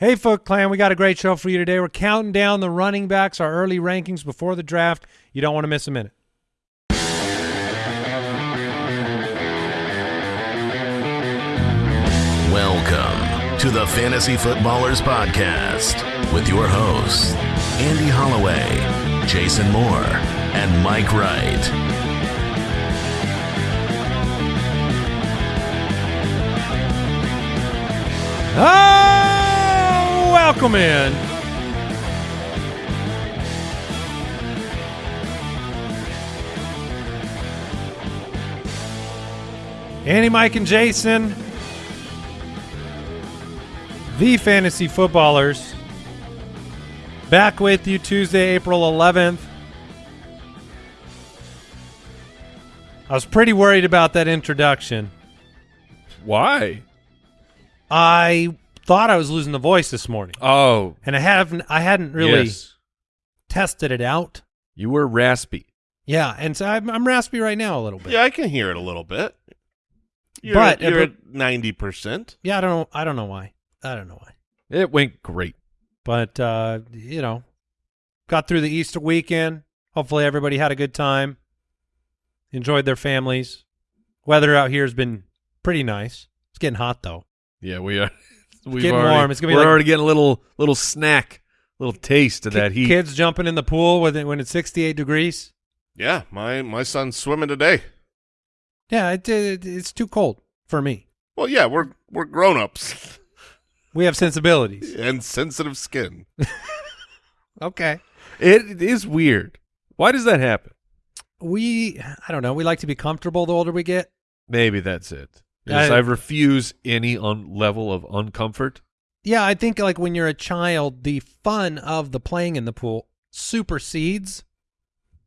Hey, Foot Clan, we got a great show for you today. We're counting down the running backs, our early rankings before the draft. You don't want to miss a minute. Welcome to the Fantasy Footballers Podcast with your hosts, Andy Holloway, Jason Moore, and Mike Wright. Oh, welcome in. Andy, Mike, and Jason, the fantasy footballers, back with you Tuesday, April 11th. I was pretty worried about that introduction. Why? I thought I was losing the voice this morning, Oh, and I haven't. I hadn't really yes. tested it out. You were raspy. Yeah, and so I'm, I'm raspy right now a little bit. Yeah, I can hear it a little bit. You're, But- you're but- at ninety percent. Yeah, I don't know. I don't know why. I don't know why. It went great. But uh, you know, got through the Easter weekend. Hopefully, everybody had a good time. Enjoyed their families. Weather out here has been pretty nice. It's getting hot though. Yeah, we are. We've getting already, warm. It's gonna be we're like- already getting a little little snack, little taste of that Ki- heat. Kids jumping in the pool with it when it's 68 degrees. Yeah, my my son's swimming today. Yeah, it, it, it's too cold for me. Well, yeah, we're we're grown ups We have sensibilities. and sensitive skin. Okay. It, it is weird. Why does that happen? We, I don't know. We like to be comfortable the older we get. Maybe that's it. Yes, I- I, refuse any un- level of uncomfort. Yeah, I think like when you're a child, the fun of the playing in the pool supersedes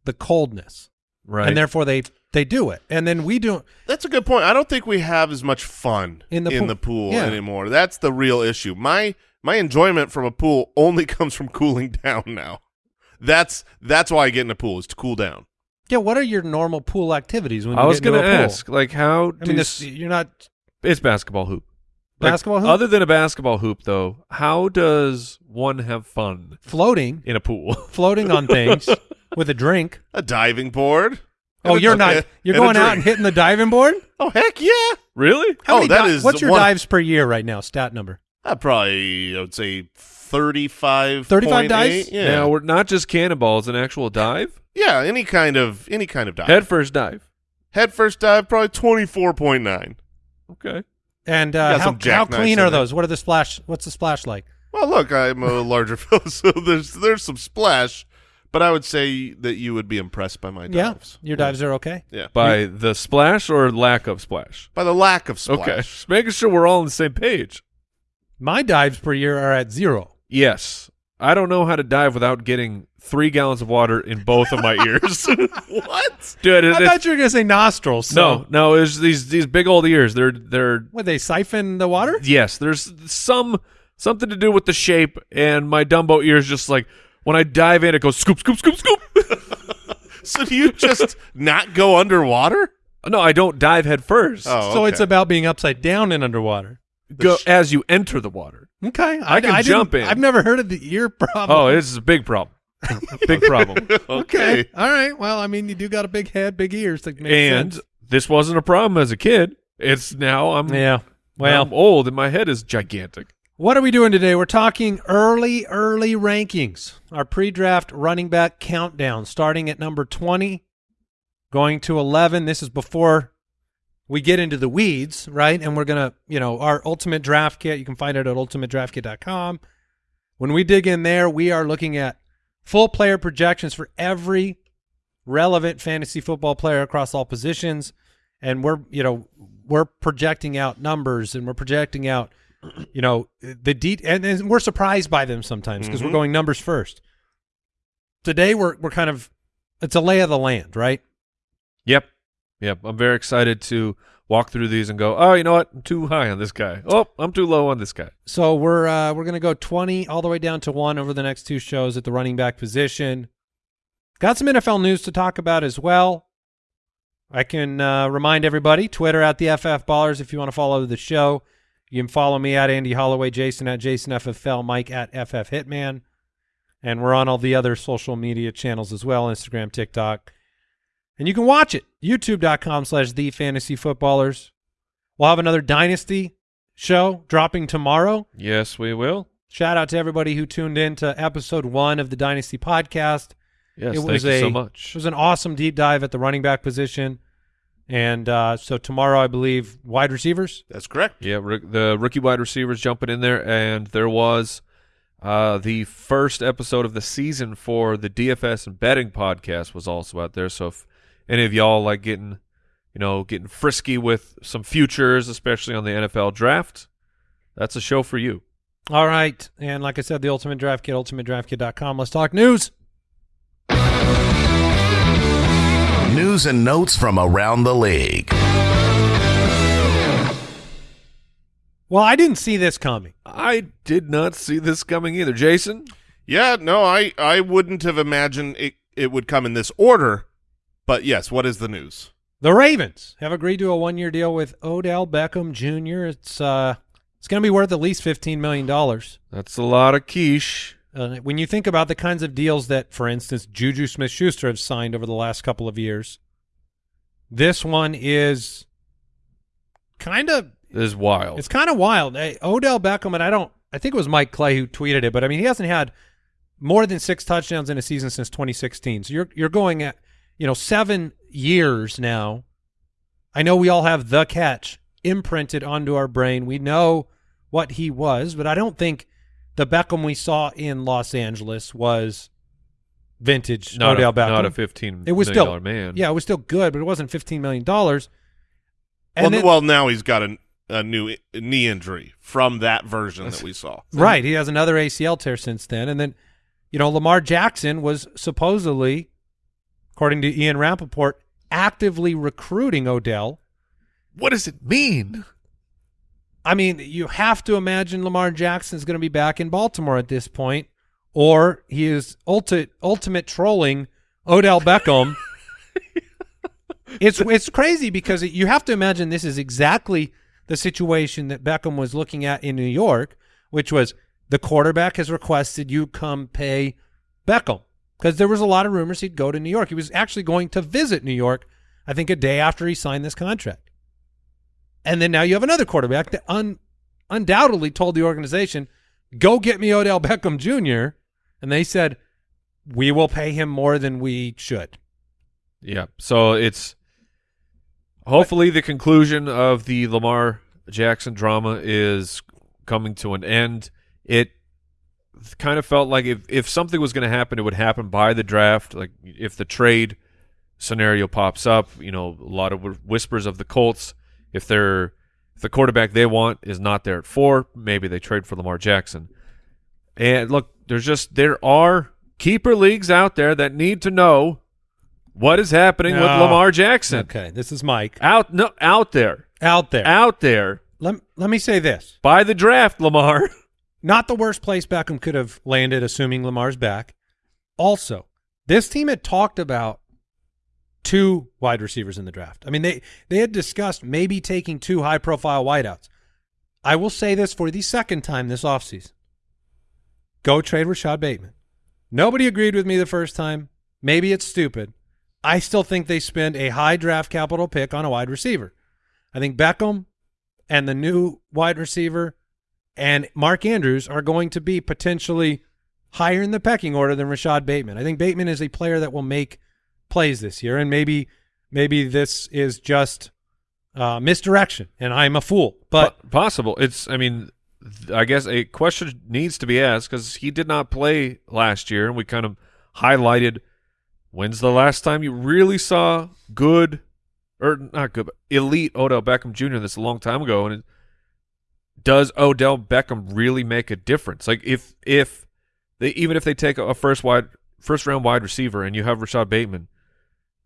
the coldness, Right. and therefore they they do it. And then we do. That's a good point. I don't think we have as much fun In the in pool. the pool Yeah. anymore. That's the real issue. My my enjoyment from a pool only comes from cooling down now. That's that's why I get in the pool is to cool down. Yeah, what are your normal pool activities when you I was going to a pool? ask, like, how I do mean, this, you're not it's basketball hoop. Like, basketball hoop? Other than a basketball hoop, though, how does one have fun floating, in a pool? floating on things with a drink. A diving board. Oh, you're not. and- You're going out and hitting the diving board. Oh heck yeah! really? How Oh, many that di- is What's your one- dives per year right now? Stat number. I probably I would say 35 35 dives? Yeah. Now we're not just cannonballs, an actual dive, yeah, any kind of any kind of dive. head first dive. Head first dive probably 24.9. Okay. And uh, Got how, some how jackknives clean are there. those? What are the splash? What's the splash like? Well, look, I'm a larger fellow, so there's there's some splash, but I would say that you would be impressed by my dives. Yeah, your dives are okay. Yeah. By the splash or lack of splash? By the lack of splash. Okay. Just making sure we're all on the same page. My dives per year are at zero. Yes. I don't know how to dive without getting three gallons of water in both of my ears. what? Dude, it, I thought you were gonna say nostrils. So. no, no, it's these these big old ears. They're they're What they siphon the water? yes. There's some something to do with the shape, and my Dumbo ears just like when I dive in, it goes scoop, scoop, scoop, scoop. So do you just not go underwater? no, I don't dive head first. Oh, So it's about being upside down and underwater. Go as you enter the water. Okay, I can didn't- jump in. I've never heard of the ear problem. Oh, this is a big problem. big problem. okay. All right. Well, I mean, you do got a big head, big ears. That makes and sense. this wasn't a problem as a kid. It's now I'm yeah. Well, I'm old and my head is gigantic. What are we doing today? We're talking early, early rankings. Our pre-draft running back countdown, starting at number 20, going to 11. This is before we get into the weeds, right? And we're going to, you know, our ultimate draft kit, you can find it at ultimatedraftkit.com. When we dig in there, we are looking at full player projections for every relevant fantasy football player across all positions. And we're, you know, we're projecting out numbers and we're projecting out you know the de- and, and we're surprised by them sometimes because we're Mhm. going numbers first. Today we're we're kind of it's a lay of the land, right? Yep. Yep. I'm very excited to walk through these and go, oh, you know what? I'm too high on this guy. Oh, I'm too low on this guy. So we're uh, we're gonna go twenty all the way down to one over the next two shows at the running back position. Got some NFL news to talk about as well. I can uh, remind everybody Twitter at the FF Ballers if you want to follow the show. You can follow me at Andy Holloway, Jason at Jason FFL, Mike at FF Hitman. And we're on all the other social media channels as well, Instagram, TikTok. And you can watch it, youtube.com slash the fantasy footballers. We'll have another Dynasty show dropping tomorrow. Yes, we will. Shout out to everybody who tuned in to episode one of the Dynasty podcast. Yes, It thank was you a- so It was an awesome deep dive at the running back position. And uh, so tomorrow, I believe, wide receivers. That's correct. Yeah, the rookie wide receivers jumping in there, and there was uh, the first episode of the season for the DFS and betting podcast was also out there. So if any of y'all like getting, you know, getting frisky with some futures, especially on the NFL draft, that's a show for you. All right. And like I said, the Ultimate Draft Kit, ultimatedraftkit.com. Let's talk news. News and notes from around the league. Well, I didn't see this coming. I did not see this coming either, Jason. Yeah, no, I I wouldn't have imagined it it would come in this order. But yes, what is the news? The Ravens have agreed to a one-year deal with Odell Beckham Jr. It's uh, it's going to be worth at least fifteen million dollars. That's a lot of quiche. Uh, when you think about the kinds of deals that, for instance, Juju Smith-Schuster have signed over the last couple of years, this one is kind of is wild. It's kind of wild. Hey, Odell Beckham, and I don't, I think it was Mike Clay who tweeted it, but I mean, he hasn't had more than six touchdowns in a season since 2016. So you're you're going at, you know, seven years now. I know we all have the catch imprinted onto our brain. We know what he was, but I don't think the Beckham we saw in Los Angeles was vintage not Odell a, Beckham. not a fifteen it was million still dollar man. Yeah, it was still good, but it wasn't 15 million dollars. Well, then- well, now he's got a, a new i- knee injury from that version that we saw. Right. He has another ACL tear since then. And then, you know, Lamar Jackson was supposedly, according to Ian Rapoport, actively recruiting Odell. What does it mean? I mean, you have to imagine Lamar Jackson is going to be back in Baltimore at this point, or he is ulti- ultimate trolling Odell Beckham. it's it's crazy because you have to imagine this is exactly the situation that Beckham was looking at in New York, which was the quarterback has requested you come pay Beckham because there was a lot of rumors he'd go to New York. He was actually going to visit New York, I think, a day after he signed this contract. And then now you have another quarterback that un- undoubtedly told the organization, go get me Odell Beckham Jr. And they said, we will pay him more than we should. Yeah. So it's hopefully the conclusion of the Lamar Jackson drama is coming to an end. It kind of felt like if, if something was going to happen, it would happen by the draft. Like if the trade scenario pops up, you know, a lot of whispers of the Colts. If they're if the quarterback they want is not there at four, maybe they trade for Lamar Jackson. And look, there's just there are keeper leagues out there that need to know what is happening with oh. Lamar Jackson. Okay, this is Mike Out no out there. out there. Out there. Let, let me say this. By the draft, Lamar. Not the worst place Beckham could have landed, assuming Lamar's back. Also, this team had talked about two wide receivers in the draft. I mean, they, they had discussed maybe taking two high profile wideouts. I will say this for the second time this offseason. Go trade Rashod Bateman. Nobody agreed with me the first time. Maybe it's stupid. I still think they spend a high draft capital pick on a wide receiver. I think Beckham and the new wide receiver and Mark Andrews are going to be potentially higher in the pecking order than Rashod Bateman. I think Bateman is a player that will make plays this year, and maybe maybe this is just uh, misdirection, and I'm a fool. But Po- possible. It's. I mean, I guess a question needs to be asked because he did not play last year, and we kind of highlighted when's the last time you really saw good, or not good, but elite Odell Beckham Jr. That's a long time ago, and it, does Odell Beckham really make a difference? Like if if they even if they take a first wide first round wide receiver and you have Rashod Bateman,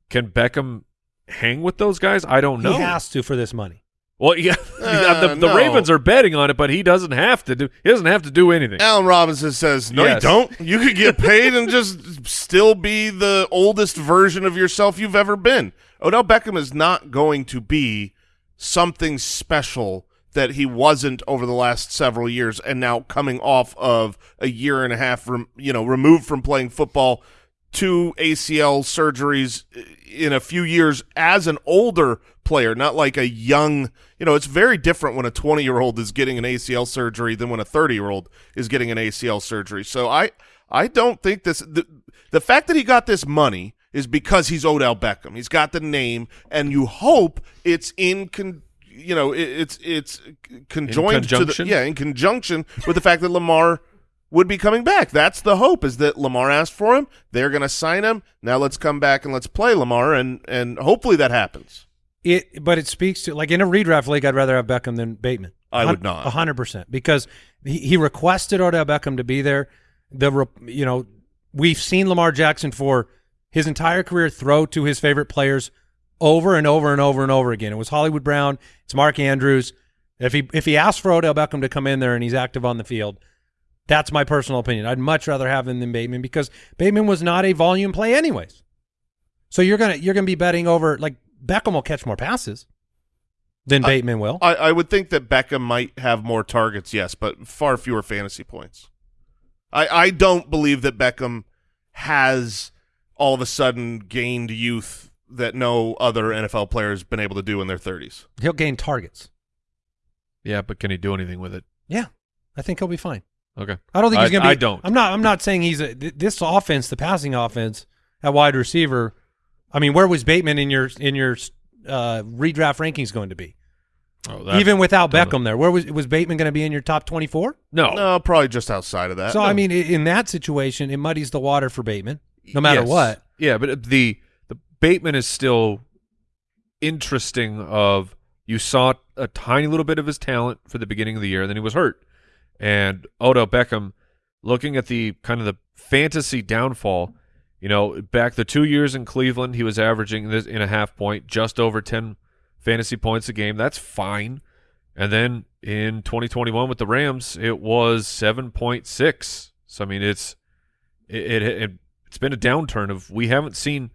can Beckham hang with those guys? I don't know. he has to for this money. Well, yeah, Uh, the, the no. Ravens are betting on it, but he doesn't have to do. He doesn't have to do anything. Allen Robinson says, "No, Yes. you don't. You could get paid and just still be the oldest version of yourself you've ever been." Odell Beckham is not going to be something special that he wasn't over the last several years, and now coming off of a year and a half, you know, removed from playing football, two ACL surgeries uh, in a few years as an older player, not like a young. You know, it's very different when a 20 year old is getting an ACL surgery than when a 30 year old is getting an ACL surgery. So I, I don't think this. The, the fact that he got this money is because he's Odell Beckham. He's got the name, and you hope it's in con, you know it, it's it's conjoined to the yeah in conjunction with the fact that Lamar would be coming back. That's the hope is that Lamar asked for him. They're going to sign him. Now let's come back and let's play Lamar, and and hopefully that happens. It, but it speaks to like in a redraft league, I'd rather have Beckham than Bateman. I would not. a hundred percent because he, he requested Odell Beckham to be there. The you know we've seen Lamar Jackson for his entire career throw to his favorite players over and over and over and over again. It was Hollywood Brown. It's Mark Andrews. If he if he asks for Odell Beckham to come in there and he's active on the field, that's my personal opinion. I'd much rather have him than Bateman because Bateman was not a volume play anyways. So you're gonna you're gonna be betting over like Beckham will catch more passes than I- Bateman will. I, I would think that Beckham might have more targets, yes, but far fewer fantasy points. I, I don't believe that Beckham has all of a sudden gained youth that no other NFL player has been able to do in their 30s. He'll gain targets. Yeah, but can he do anything with it? Yeah, I think he'll be fine. Okay. I don't think he's I- going to be. I don't. I'm not. I'm not saying he's a. th- This offense, the passing offense at wide receiver. I mean, where was Bateman in your in your uh, redraft rankings going to be? Oh, that- Even without don't Beckham there, where was was Bateman going to be in your top 24? No. No, probably just outside of that. so No. I mean, in that situation, it muddies the water for Bateman, no matter Yes. what. Yeah, but the the Bateman is still interesting. Of you saw a tiny little bit of his talent for the beginning of the year, and then he was hurt. And Odell Beckham, looking at the kind of the fantasy downfall, you know, back the two years in Cleveland, he was averaging this in a half point, just over ten fantasy points a game. That's fine. And then in 2021 with the Rams, it was 7.6. So I mean, it's it, it, it it's been a downturn of we haven't seen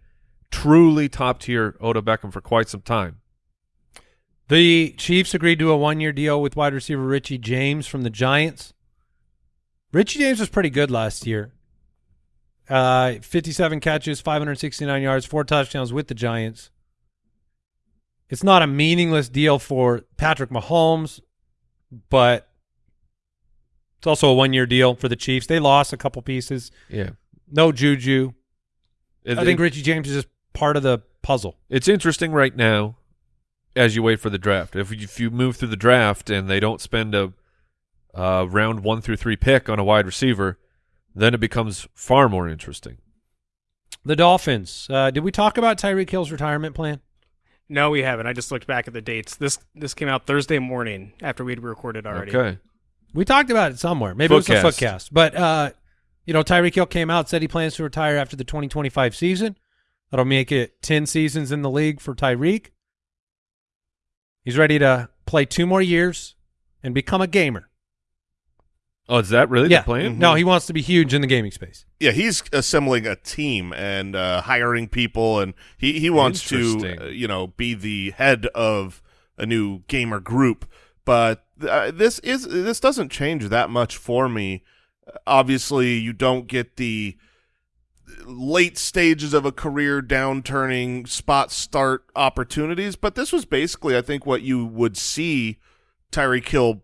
truly top tier Odell Beckham for quite some time. The Chiefs agreed to a one year deal with wide receiver Richie James from the Giants. Richie James was pretty good last year. Uh, 57 catches, 569 yards, four touchdowns with the Giants. It's not a meaningless deal for Patrick Mahomes, but it's also a one year deal for the Chiefs. They lost a couple pieces. Yeah, No Juju. I think Richie James is just part of the puzzle. it's interesting right now as you wait for the draft. If you, if you move through the draft and they don't spend a uh, round one through three pick on a wide receiver, then it becomes far more interesting. The Dolphins. Uh, did we talk about Tyreek Hill's retirement plan? No, we haven't. I just looked back at the dates. This this came out Thursday morning after we'd recorded already. Okay, We talked about it somewhere. Maybe it was Footcast. a footcast. But uh, you know, Tyreek Hill came out said he plans to retire after the 2025 season. That'll make it 10 seasons in the league for Tyreek. He's ready to play two more years and become a gamer. oh, is that really yeah. the plan? No, he wants to be huge in the gaming space. yeah, he's assembling a team and uh, hiring people, and he he wants to uh, you know be the head of a new gamer group. But uh, this is this doesn't change that much for me. Obviously, you don't get the late stages of a career downturning spot start opportunities, but this was basically, I think, what you would see Tyreek Hill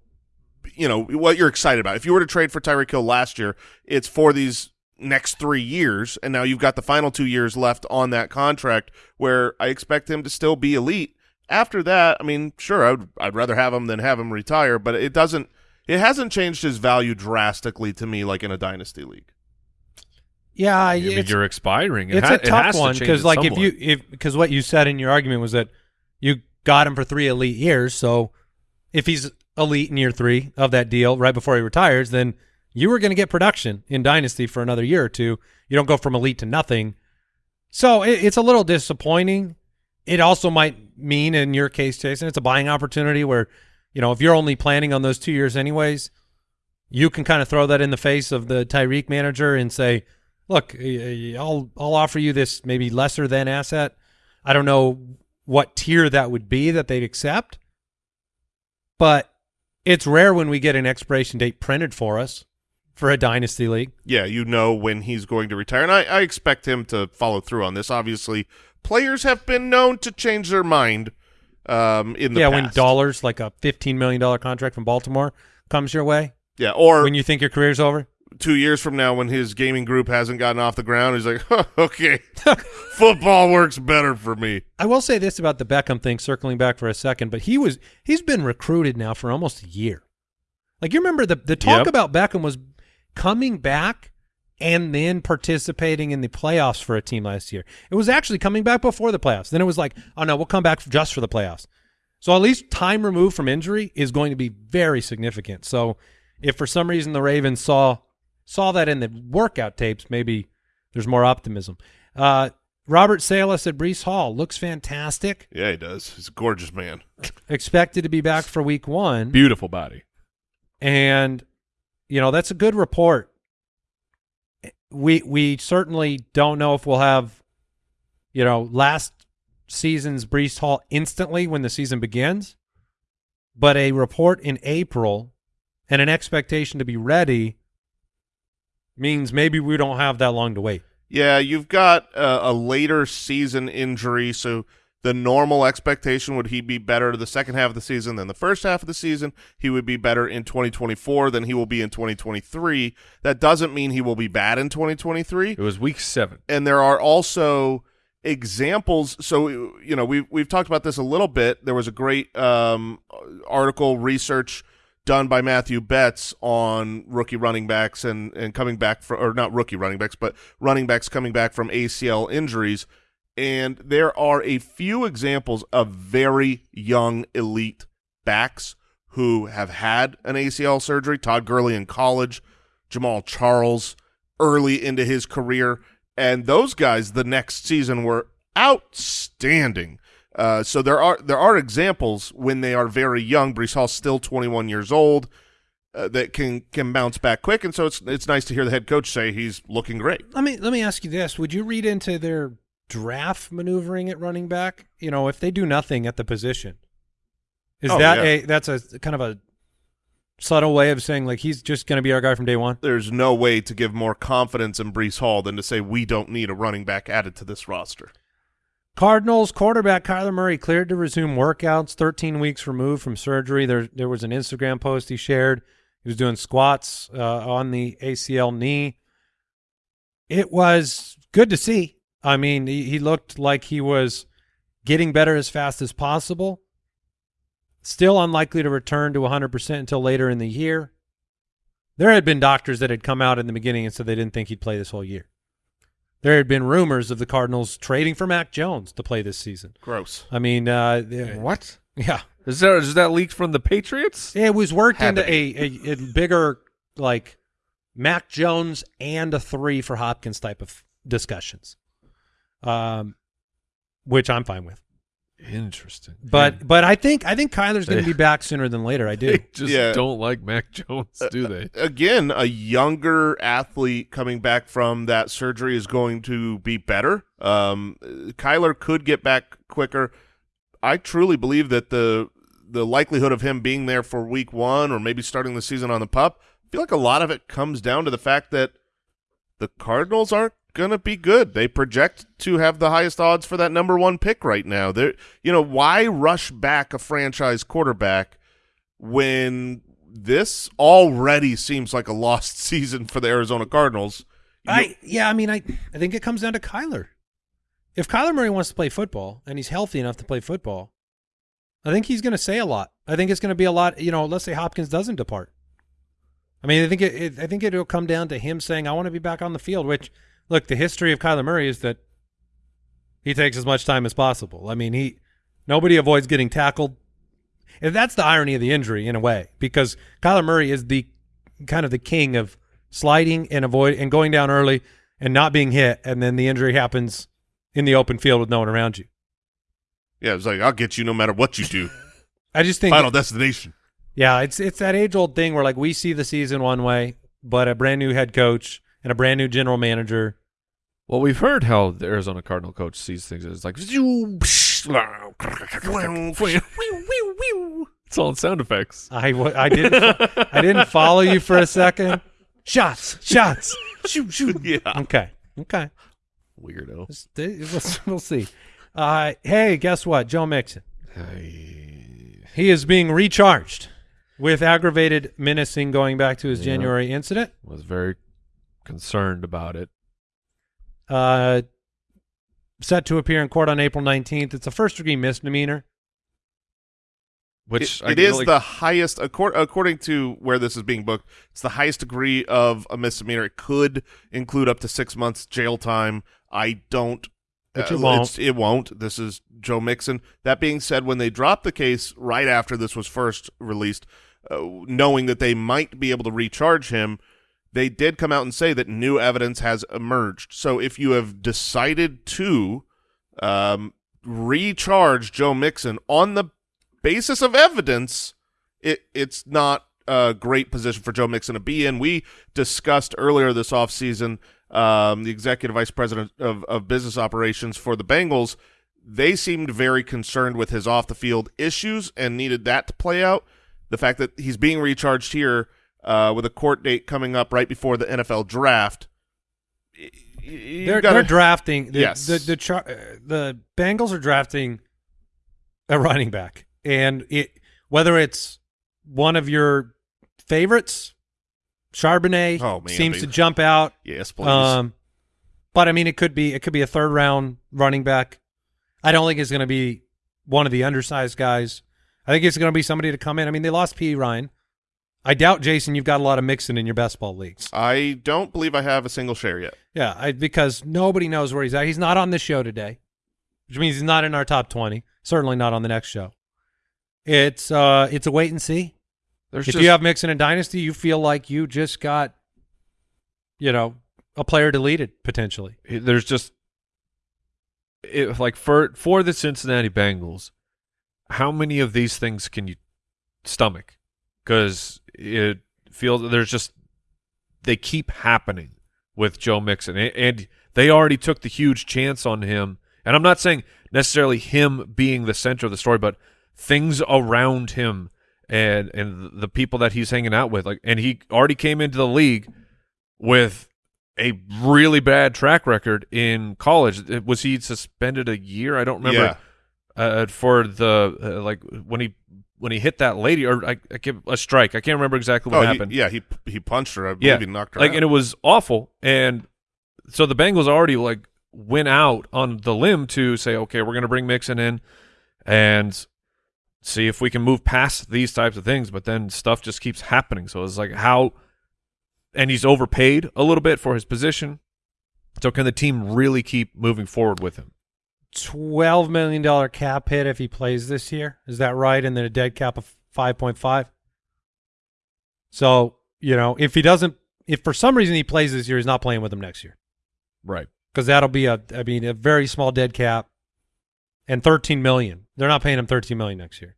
you know what you're excited about. If you were to trade for Tyreek Hill last year, it's for these next three years, and now you've got the final two years left on that contract, where I expect him to still be elite. After that, I mean, sure, I'd I'd rather have him than have him retire, but it doesn't. It hasn't changed his value drastically to me, like in a dynasty league. Yeah, I mean, you're expiring. It it's ha- a it tough has one because it like if you if because what you said in your argument was that you got him for three elite years so if he's elite in year three of that deal right before he retires then you were going to get production in dynasty for another year or two. You don't go from elite to nothing. So it, it's a little disappointing. It also might mean in your case jason it's a buying opportunity where you know if you're only planning on those two years anyways you can kind of throw that in the face of the Tyreek manager and say, "Look, eh, I'll I'll offer you this maybe lesser than asset. I don't know what tier that would be that they'd accept, but It's rare when we get an expiration date printed for us for a dynasty league. Yeah, you know when he's going to retire, and I, I expect him to follow through on this. Obviously, players have been known to change their mind um, in the yeah, past. when dollars like a fifteen million dollar contract from Baltimore comes your way, yeah, or when you think your career's over. Two years from now when his gaming group hasn't gotten off the ground, he's like, huh, okay, football works better for me. I will say this about the Beckham thing, circling back for a second, but he was he's been recruited now for almost a year. Like you remember the the talk Yep. about Beckham was coming back and then participating in the playoffs for a team last year. It was actually coming back before the playoffs. Then it was like, oh no, we'll come back just for the playoffs. So at least time removed from injury is going to be very significant. So if for some reason the Ravens saw saw that in the workout tapes, maybe there's more optimism. Uh, Robert Saleh at Breece Hall looks fantastic. Yeah, he does. He's a gorgeous man. Expected to be back for week one. Beautiful body. and you know that's a good report. We we certainly don't know if we'll have, you know, last season's Breece Hall instantly when the season begins, but a report in April and an expectation to be ready means maybe we don't have that long to wait. Yeah, you've got a, a later season injury, so the normal expectation would he be better the second half of the season than the first half of the season. He would be better in 2024 than he will be in 2023. That doesn't mean he will be bad in 2023. It was week seven. and there are also examples so you know we've we've talked about this a little bit there was a great um article research done by Matthew Betz on rookie running backs and and coming back for or not rookie running backs but running backs coming back from ACL injuries. And there are a few examples of very young elite backs who have had an ACL surgery. Todd Gurley in college Jamaal Charles early into his career, and those guys the next season were outstanding. Uh, so there are there are examples when they are very young. Breece Hall's still 21 years old uh, that can can bounce back quick, and so it's it's nice to hear the head coach say he's looking great. Let me let me ask you this: Would you read into their draft maneuvering at running back? You know, if they do nothing at the position, is Oh, that yeah. a that's a kind of a subtle way of saying like he's just going to be our guy from day one? There's no way to give more confidence in Breece Hall than to say we don't need a running back added to this roster. Cardinals quarterback Kyler Murray cleared to resume workouts 13 weeks removed from surgery. There there was an Instagram post he shared. He was doing squats uh, on the ACL knee. It was good to see. I mean, he, he looked like he was getting better as fast as possible. Still unlikely to return to 100% until later in the year. There had been doctors that had come out in the beginning and said they didn't think he'd play this whole year. There had been rumors of the Cardinals trading for Mac Jones to play this season. Gross. I mean, uh, What? yeah, Is that is that leaked from the Patriots? it was worked Had into a, a, a bigger like Mac Jones and a three for Hopkins type of discussions, um, which I'm fine with. Interesting. But but I think I think Kyler's going to be back sooner than later. I do. they just Yeah. don't like Mac Jones, do they? Again, a younger athlete coming back from that surgery is going to be better. Um, Kyler could get back quicker. I truly believe that the the likelihood of him being there for week one or maybe starting the season on the pup, I feel like a lot of it comes down to the fact that the Cardinals aren't going to be good. They project to have the highest odds for that number one pick right now. They're, you know, why rush back a franchise quarterback when this already seems like a lost season for the Arizona Cardinals? You- I yeah, I mean, I I think it comes down to Kyler. If Kyler Murray wants to play football and he's healthy enough to play football, I think he's going to say a lot. I think it's going to be a lot. You know, let's say Hopkins doesn't depart. I mean, I think it, it I think it'll come down to him saying, "I want to be back on the field." Which, look, the history of Kyler Murray is that he takes as much time as possible. I mean, he nobody avoids getting tackled. And that's the irony of the injury in a way, because Kyler Murray is the kind of the king of sliding and avoid and going down early and not being hit, and then the injury happens in the open field with no one around you. yeah, it's like I'll get you no matter what you do. I just think, Final destination. yeah, it's it's that age old thing where like we see the season one way, but a brand new head coach and a brand new general manager. Well, we've heard how the Arizona Cardinal coach sees things. It's like, It's all in sound effects. I, I didn't I didn't follow you for a second. Shots, shots, shoot, shoot. Yeah. Okay, okay. Weirdo. Let's- We'll, we'll see. Uh, hey, guess what? Joe Mixon. He is being recharged with aggravated menacing going back to his Yeah. January incident. Was very concerned about it. Uh, set to appear in court on April 19th. It's a first degree misdemeanor. Which It- I it can is only- the highest, accor- according to where this is being booked, it's the highest degree of a misdemeanor. It could include up to six months jail time. I don't. Which uh, it won't. It won't. This is Joe Mixon. That being said, when they dropped the case right after this was first released, uh, knowing that they might be able to recharge him, they did come out and say that new evidence has emerged. So if you have decided to um, recharge Joe Mixon on the basis of evidence, it it's not a great position for Joe Mixon to be in. We discussed earlier this offseason um, the executive vice president of, of business operations for the Bengals. They seemed very concerned with his off the field issues and needed that to play out. The fact that he's being recharged here uh, with a court date coming up right before the NFL draft. y- y- you They're, gotta- they're drafting. The, Yes. The the, char- uh, the Bengals are drafting a running back, and it whether it's one of your favorites, Charbonnet Oh, man, seems they- to jump out. yes, please. Um, but I mean, it could be it could be a third round running back. I don't think it's going to be one of the undersized guys. I think it's going to be somebody to come in. I mean, they lost Perine. I doubt, Jason, you've got a lot of Mixon in your best ball leagues. I don't believe I have a single share yet. Yeah, I, because nobody knows where he's at. He's not on this show today, which means he's not in our top twenty. Certainly not on the next show. It's uh, it's a wait and see. There's if just, you have Mixon and Dynasty, you feel like you just got, you know, a player deleted potentially. there's just it, like for for the Cincinnati Bengals, how many of these things can you stomach? Because it feels there's just they keep happening with Joe Mixon, and, they already took the huge chance on him. And I'm not saying necessarily him being the center of the story, but things around him and and the people that he's hanging out with. Like, and he already came into the league with a really bad track record in college. Was he suspended a year? I don't remember. Uh, for the uh, like when he when he hit that lady or I, I give a strike. I can't remember exactly what oh, he- happened. yeah, he he punched her. I believe Yeah, he knocked her like out. and it was awful. And so the Bengals already like went out on the limb to say, okay, we're going to bring Mixon in and see if we can move past these types of things. But then stuff just keeps happening. So it's like how, and he's overpaid a little bit for his position. So can the team really keep moving forward with him? Twelve million dollar cap hit if he plays this year. Is that right? And then a dead cap of five point five. So you know, if he doesn't, if for some reason he plays this year, he's not playing with him next year Right. because that'll be a, I mean, a very small dead cap, and thirteen million. They're not paying him thirteen million next year.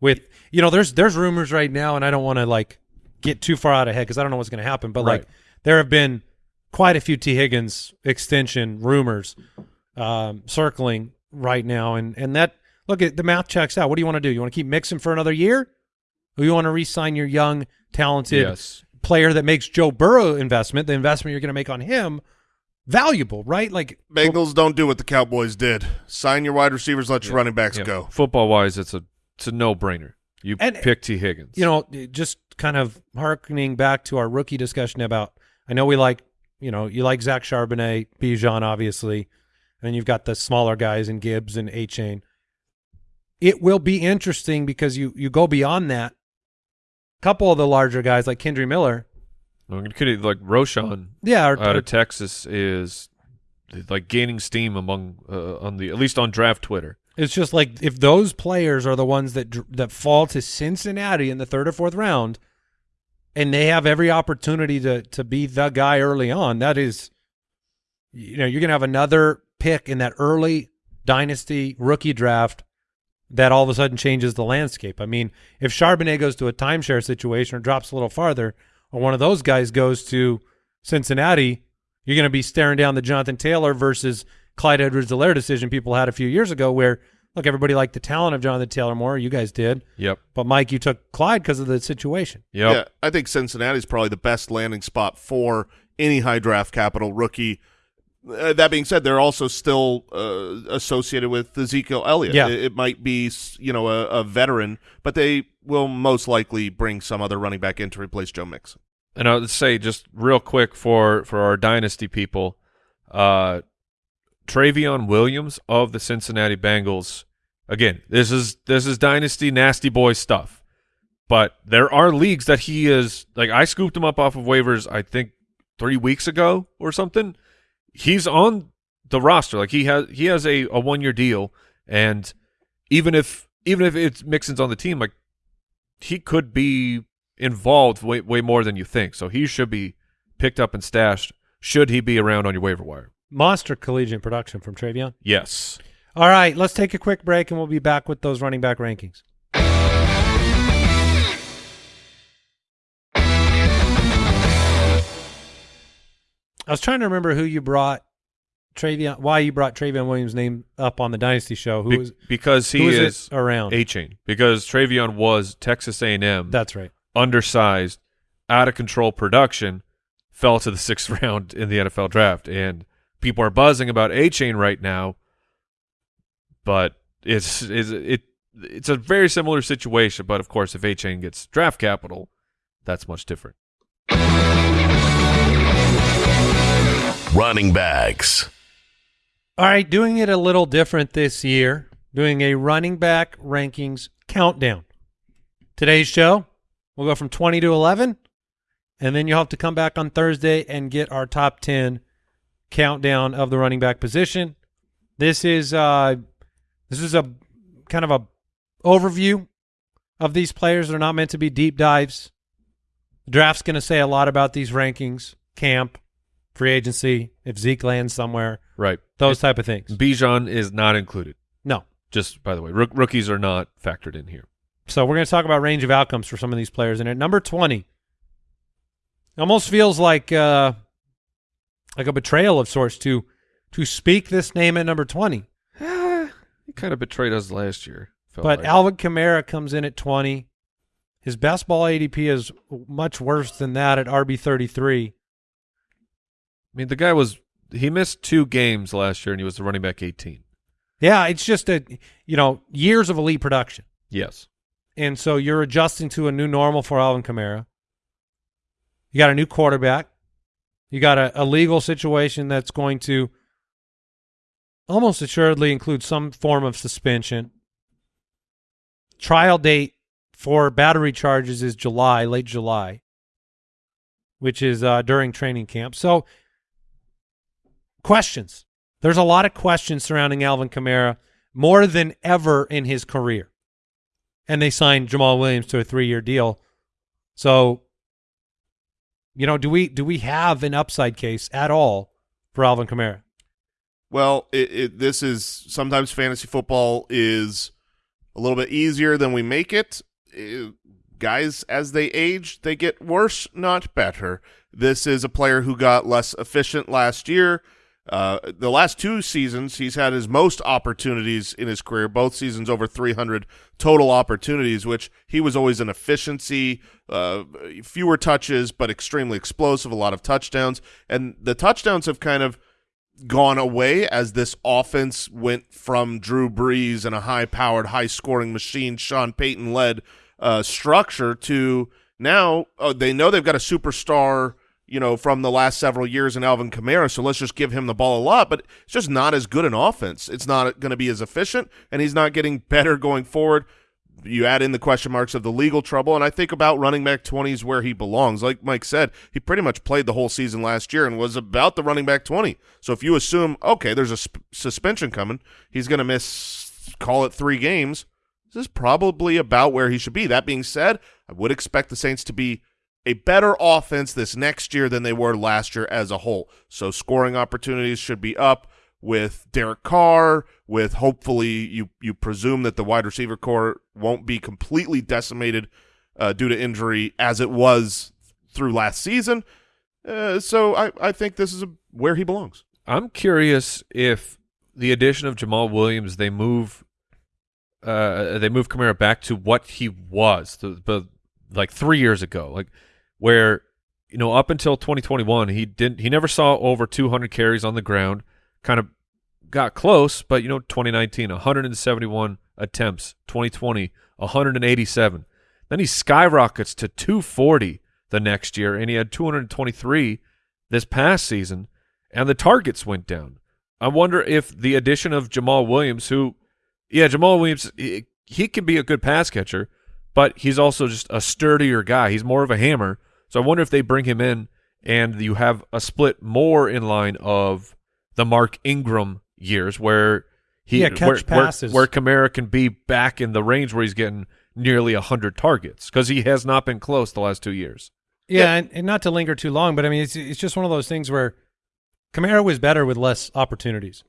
With you know, there's there's rumors right now, and I don't want to like get too far out ahead because I don't know what's going to happen. But Right. like, there have been quite a few Tee Higgins extension rumors um, circling right now, and and that look at the math checks out. What do you want to do? You want to keep Mixon for another year, or you want to re-sign your young, talented Yes. player that makes Joe Burrow investment, the investment you're going to make on him, valuable, right? Like Bengals don't do what the Cowboys did. Sign your wide receivers, let your Yeah. running backs Yeah. go. Football wise, it's a it's a no brainer. You And- pick Tee Higgins. you know, just kind of harkening back to our rookie discussion about. I know we like, you know, you like Zach Charbonnet, Bijan, obviously, and you've got the smaller guys in Gibbs and Achane. It will be interesting because you you go beyond that. A couple of the larger guys like Kendre Miller, I mean, could like Roschon yeah, out of Texas is like gaining steam among uh, on the at least on draft Twitter. It's just like if those players are the ones that that fall to Cincinnati in the third or fourth round, and they have every opportunity to to be the guy early on. That is, you know, you're gonna have another pick in that early dynasty rookie draft that all of a sudden changes the landscape. I mean, if Charbonnet goes to a timeshare situation or drops a little farther, or one of those guys goes to Cincinnati, you're going to be staring down the Jonathan Taylor versus Clyde Edwards-Helaire decision people had a few years ago, where look, everybody liked the talent of Jonathan Taylor more. You guys did, Yep. but Mike, you took Clyde because of the situation. Yep. Yeah, I think Cincinnati's probably the best landing spot for any high draft capital rookie. Uh, that being said, they're also still uh, associated with Ezekiel Elliott. Yeah. It, it might be you know a, a veteran, but they will most likely bring some other running back in to replace Joe Mixon. And I'll say just real quick for for our dynasty people, uh, Trayveon Williams of the Cincinnati Bengals. Again, this is this is dynasty nasty boy stuff, but there are leagues that he is like. I scooped him up off of waivers. I think three weeks ago or something. He's on the roster. Like he has he has a, a one year deal, and even if even if it's Mixon's on the team, like he could be involved way way more than you think. So he should be picked up and stashed. Should he be around on your waiver wire? Monster collegiate production from Trayveon. Yes. All right, let's take a quick break and we'll be back with those running back rankings. I was trying to remember who you brought Trayveon, why you brought Trayveon Williams' name up on the Dynasty show. Who Be- was because he is around? a chain. Because Trayveon was Texas A and M, That's right. undersized, out of control production, fell to the sixth round in the NFL draft, and people are buzzing about Achane right now. But it's is it it's a very similar situation. But of course, if Achane gets draft capital, that's much different. Running backs. All right, doing it a little different this year, doing a running back rankings countdown. Today's show, we'll go from 20 to 11, and then you'll have to come back on Thursday and get our top 10 countdown of the running back position. This is uh this is a kind of a overview of these players. They're not meant to be deep dives. The draft's going to say a lot about these rankings, camp, free agency, if Zeke lands somewhere Right. those type of things. Bijan is not included. No. Just by the way, rook- rookies are not factored in here. So we're going to talk about range of outcomes for some of these players. And at number 20, almost feels like uh, like a betrayal of sorts to to speak this name at number 20. He kind of betrayed us last year. But like. Alvin Kamara comes in at 20. His best ball ADP is much worse than that at RB33. I mean, the guy was he missed two games last year, and he was the running back 18. Yeah, it's just a you know years of elite production. Yes. And so you're adjusting to a new normal for Alvin Kamara. You got a new quarterback. You got a, a legal situation that's going to almost assuredly include some form of suspension. Trial date for battery charges is July, late July, which is uh, during training camp. So, questions. There's a lot of questions surrounding Alvin Kamara more than ever in his career and they signed Jamaal Williams to a three-year deal. So, you know, do we do we have an upside case at all for Alvin Kamara? Well, it, it, this is sometimes fantasy football is a little bit easier than we make it. Uh, guys, as they age, they get worse, not better. This is a player who got less efficient last year. Uh, the last two seasons, he's had his most opportunities in his career. Both seasons over 300 total opportunities, which he was always an efficiency, uh, fewer touches, but extremely explosive, a lot of touchdowns. And the touchdowns have kind of gone away as this offense went from Drew Brees and a high-powered, high-scoring machine, Sean Payton-led uh, structure to now uh, they know they've got a superstar, you know, from the last several years in Alvin Kamara, so let's just give him the ball a lot, but it's just not as good an offense. It's not going to be as efficient, and he's not getting better going forward. You add in the question marks of the legal trouble, and I think about running back 20 is where he belongs. Like Mike said, he pretty much played the whole season last year and was about the running back 20. So if you assume, okay, there's a sp- suspension coming, he's going to miss, call it three games, this is probably about where he should be. That being said, I would expect the Saints to be a better offense this next year than they were last year as a whole. So scoring opportunities should be up with Derek Carr, with hopefully you you presume that the wide receiver corps won't be completely decimated uh, due to injury as it was through last season. Uh, so I, I think this is a, where he belongs. I'm curious if the addition of Jamaal Williams they move uh, they moved Kamara back to what he was, the, like three years ago, like where you know up until 2021 he didn't he never saw over 200 carries on the ground, kind of got close, but you know 2019 171 attempts, 2020 187, then he skyrockets to 240 the next year, and he had 223 this past season, and the targets went down. I wonder if the addition of Jamaal Williams, who, yeah, Jamaal Williams, he, he can be a good pass catcher, but he's also just a sturdier guy. He's more of a hammer. So I wonder if they bring him in and you have a split more in line of the Mark Ingram years where he Yeah, catch where, where, passes. where Kamara can be back in the range where he's getting nearly 100 targets because he has not been close the last two years. Yeah, And, and not to linger too long, but I mean, it's it's just one of those things where Kamara was better with less opportunities.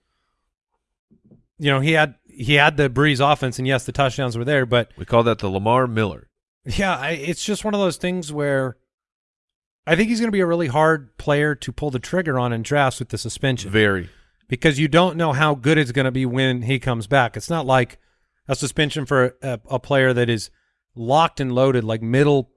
You know, he had he had the Brees offense, and yes, the touchdowns were there, but We call that the Lamar Miller. yeah, I, it's just one of those things where I think he's going to be a really hard player to pull the trigger on in drafts with the suspension Very. because you don't know how good it's going to be when he comes back. It's not like a suspension for a, a player that is locked and loaded, like middle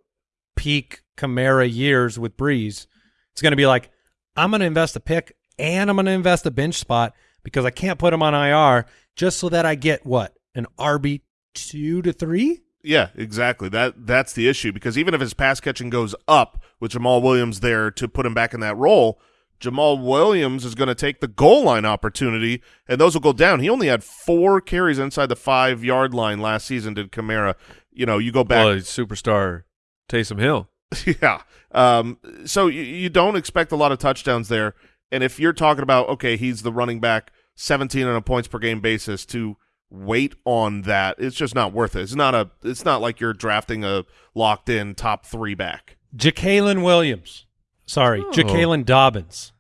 peak Kamara years with Brees. It's going to be like, I'm going to invest a pick and I'm going to invest a bench spot because I can't put him on IR just so that I get what an RB two to three. Yeah, exactly. That that's the issue because even if his pass catching goes up with Jamaal Williams there to put him back in that role, Jamaal Williams is going to take the goal line opportunity, and those will go down. He only had four carries inside the five yard line last season. Did Kamara? You know, you go back. Well, he's superstar Taysom Hill. yeah. Um, so you, you don't expect a lot of touchdowns there. And if you're talking about, okay, he's the running back 17 on a points per game basis to wait on that, it's just not worth it. It's not a, it's not like you're drafting a locked in top three back. Jacalen Williams. Sorry, Oh. Jacalen Dobbins.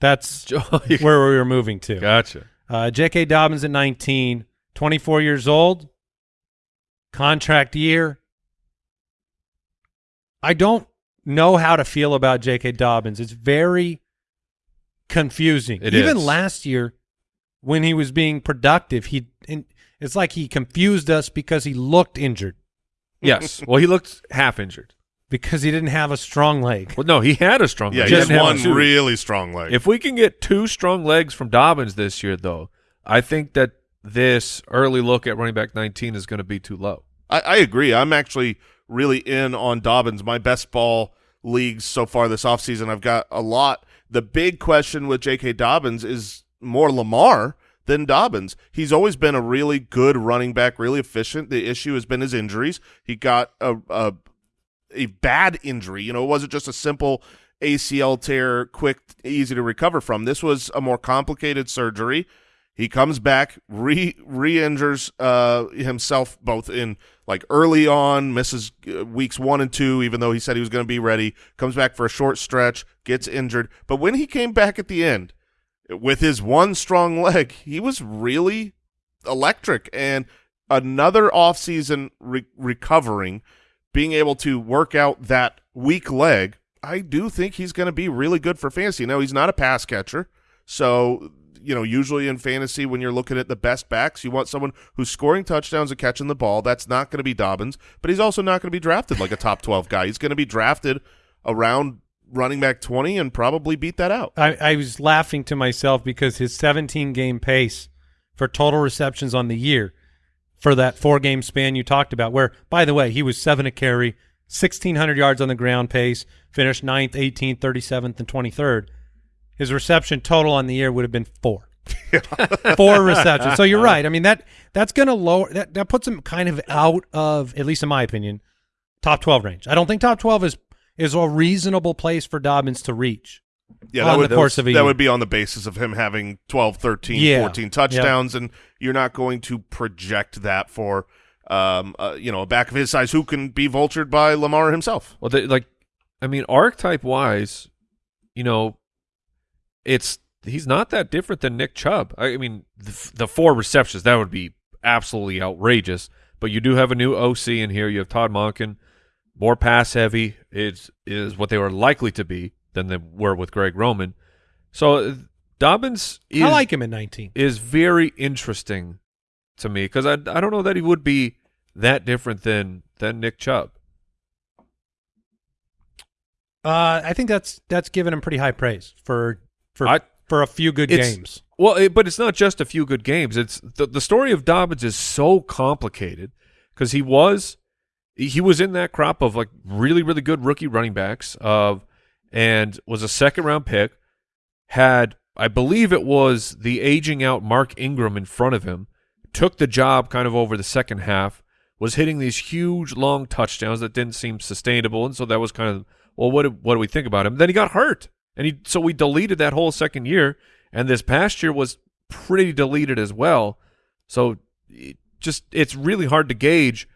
That's where we were moving to. Gotcha. Uh, J.K. Dobbins at 19, 24 years old, contract year. I don't know how to feel about J.K. Dobbins. It's very confusing. It Even is. last year, when he was being productive, he in, it's like he confused us because he looked injured Yes. well, he looked half injured. because he didn't have a strong leg. Well, no, he had a strong Yeah, leg. he He has one really strong leg. If we can get two strong legs from Dobbins this year, though, I think that this early look at running back 19 is going to be too low. I, I agree. I'm actually really in on Dobbins. My best ball leagues so far this offseason, I've got a lot. The big question with J.K. Dobbins is more Lamar than Dobbins. He's always been a really good running back, really efficient. The issue has been his injuries. He got a, a a bad injury. You know, it wasn't just a simple ACL tear, quick, easy to recover from. This was a more complicated surgery. He comes back, re re-injures uh, himself both in like early on, misses uh, weeks one and two, even though he said he was going to be ready. Comes back for a short stretch, gets injured, but when he came back at the end with his one strong leg, he was really electric and another offseason re- recovering, being able to work out that weak leg. I do think he's going to be really good for fantasy. Now he's not a pass catcher, so you know usually in fantasy when you're looking at the best backs, you want someone who's scoring touchdowns and catching the ball. That's not going to be Dobbins, but he's also not going to be drafted like a top twelve guy. He's going to be drafted around running back twenty and probably beat that out. I, I was laughing to myself because his 17 game pace for total receptions on the year for that four game span you talked about, where, by the way, he was seven a carry, 1,600 yards on the ground pace, finished ninth, 18th, 37th, and 23rd. His reception total on the year would have been four. four receptions. So you're right. I mean that that's going to lower that that puts him kind of out of at least in my opinion top 12 range. I don't think top 12 is is a reasonable place for Dobbins to reach. Yeah, on that would, the course of a that would be on the basis of him having 12, 13, Yeah. 14 touchdowns, and you're not going to project that for um, uh, you know a back of his size who can be vultured by Lamar himself. Well, they, like, I mean, archetype wise, you know, it's he's not that different than Nick Chubb. I, I mean, the, the four receptions that would be absolutely outrageous. But you do have a new OC in here. You have Todd Monken, more pass heavy is is what they were likely to be than they were with Greg Roman. So uh, Dobbins is I like him at 19. is very interesting to me because I I don't know that he would be that different than than Nick Chubb. Uh, I think that's that's giving him pretty high praise for for I- for a few good games. Well, it, but it's not just a few good games. It's the the story of Dobbins is so complicated because he was he was in that crop of like really really good rookie running backs of and was a second round pick. Had I believe it was the aging out Mark Ingram in front of him. Took the job kind of over the second half. Was hitting these huge long touchdowns that didn't seem sustainable, and so that was kind of well, what do, what do we think about him? Then he got hurt, and he so we deleted that whole second year, and this past year was pretty deleted as well. So it just it's really hard to gauge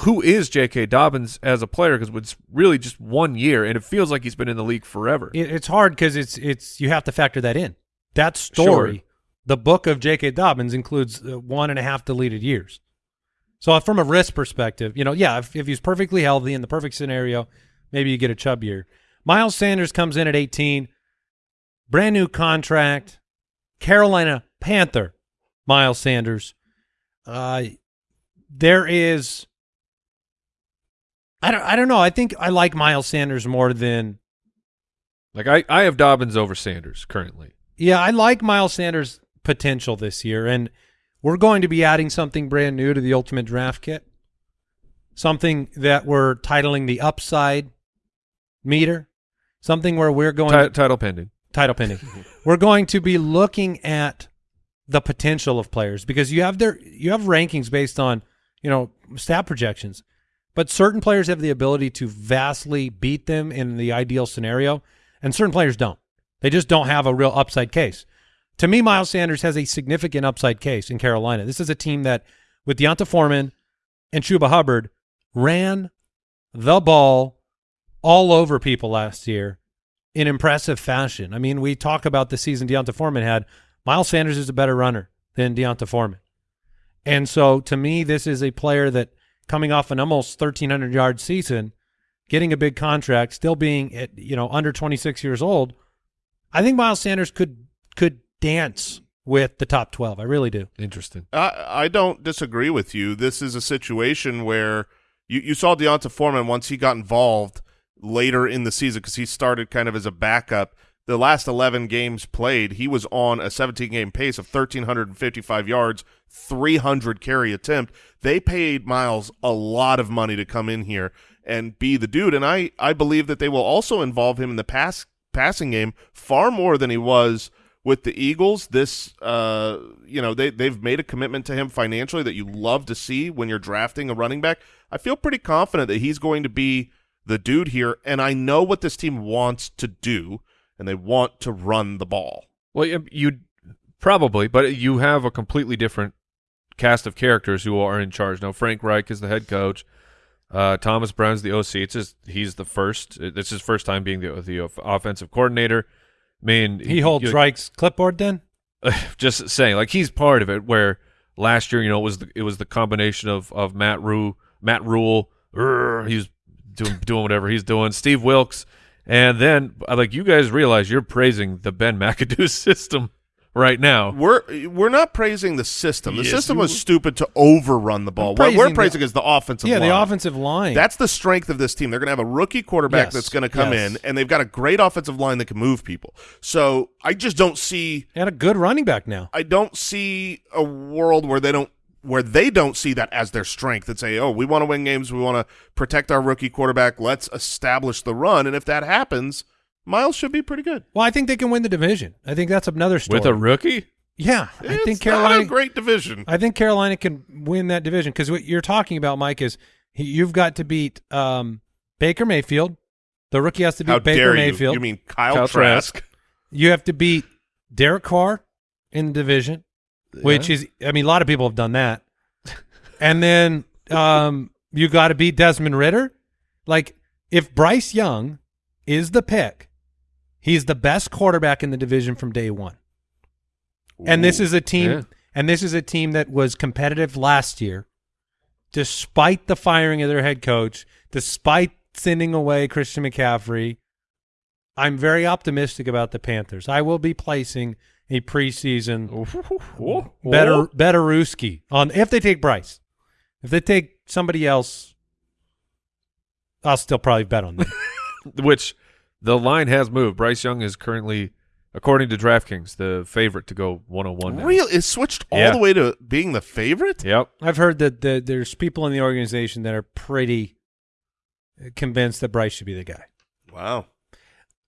who is J.K. Dobbins as a player because it's really just one year, and it feels like he's been in the league forever. It, it's hard because it's it's you have to factor that in. That story, Sure. the book of J.K. Dobbins includes uh, one and a half deleted years. So from a risk perspective, you know, yeah, if, if he's perfectly healthy in the perfect scenario, maybe you get a Chubb year. Miles Sanders comes in at 18, brand new contract, Carolina Panther, Miles Sanders. Uh, there is, I don't, I don't know. I think I like Miles Sanders more than like I, I have Dobbins over Sanders currently. Yeah, I like Miles Sanders' potential this year, and we're going to be adding something brand new to the Ultimate Draft Kit. Something that we're titling the Upside Meter. Something where we're going Ti- title pending. title pending. we're going to be looking at the potential of players because you have their you have rankings based on you know stat projections, but certain players have the ability to vastly beat them in the ideal scenario, and certain players don't. They just don't have a real upside case. To me, Miles Sanders has a significant upside case in Carolina. This is a team that, with D'Onta Foreman and Chuba Hubbard, ran the ball all over people last year in impressive fashion. I mean, we talk about the season D'Onta Foreman had. Miles Sanders is a better runner than D'Onta Foreman. And so to me, this is a player that coming off an almost 1,300 yard season, getting a big contract, still being at, you know, under 26 years old, I think Miles Sanders could could dance with the top 12. I really do. Interesting. I, I don't disagree with you. This is a situation where you, you saw D'Onta Foreman once he got involved later in the season because he started kind of as a backup. The last 11 games played, he was on a 17-game pace of 1,355 yards, 300 carry attempt. They paid Miles a lot of money to come in here and be the dude, and I, I believe that they will also involve him in the pass passing game far more than he was – with the Eagles, this uh, you know they they've made a commitment to him financially that you love to see when you're drafting a running back. I feel pretty confident that he's going to be the dude here, and I know what this team wants to do, and they want to run the ball. Well, you, probably, but you have a completely different cast of characters who are in charge now. Frank Reich is the head coach. Uh, Thomas Brown's the OC. It's just he's the first. It's his first time being the the offensive coordinator. I mean, He holds you- Reich's clipboard then? just saying, like he's part of it. Where last year, you know, it was the, it was the combination of of Matt Rhule, Matt Rhule, urgh, he's doing doing whatever he's doing. Steve Wilks, and then like you guys realize you're praising the Ben McAdoo system right now. We're we're not praising the system. The Yes, system was stupid to overrun the ball. What we're the- praising is the offensive line. yeah, line. the offensive line. That's the strength of this team. They're going to have a rookie quarterback Yes, that's going to come yes. in, and they've got a great offensive line that can move people. So I just don't see They had a good running back now. I don't see a world where they don't where they don't see that as their strength and say, "Oh, we want to win games. We want to protect our rookie quarterback. Let's establish the run." And if that happens, Miles should be pretty good. Well, I think they can win the division. I think that's another story. With a rookie, yeah, I It's think not Carolina. a great division. I think Carolina can win that division because what you're talking about, Mike, is you've got to beat um, Baker Mayfield. The rookie has to beat How Baker dare Mayfield. you? You mean Kyle, Kyle Trask? You have to beat Derek Carr in the division, which is, I mean, a lot of people have done that. and then um, you got to beat Desmond Ridder. Like, if Bryce Young is the pick, he's the best quarterback in the division from day one. And this is a team, Yeah. and this is a team that was competitive last year, despite the firing of their head coach, despite sending away Christian McCaffrey. I'm very optimistic about the Panthers. I will be placing a preseason Oh, better Betteruski on if they take Bryce. If they take somebody else, I'll still probably bet on them. which the line has moved. Bryce Young is currently, according to DraftKings, the favorite to go 101. now. Real, it switched all Yeah. the way to being the favorite. Yep. I've heard that the, there's people in the organization that are pretty convinced that Bryce should be the guy. Wow.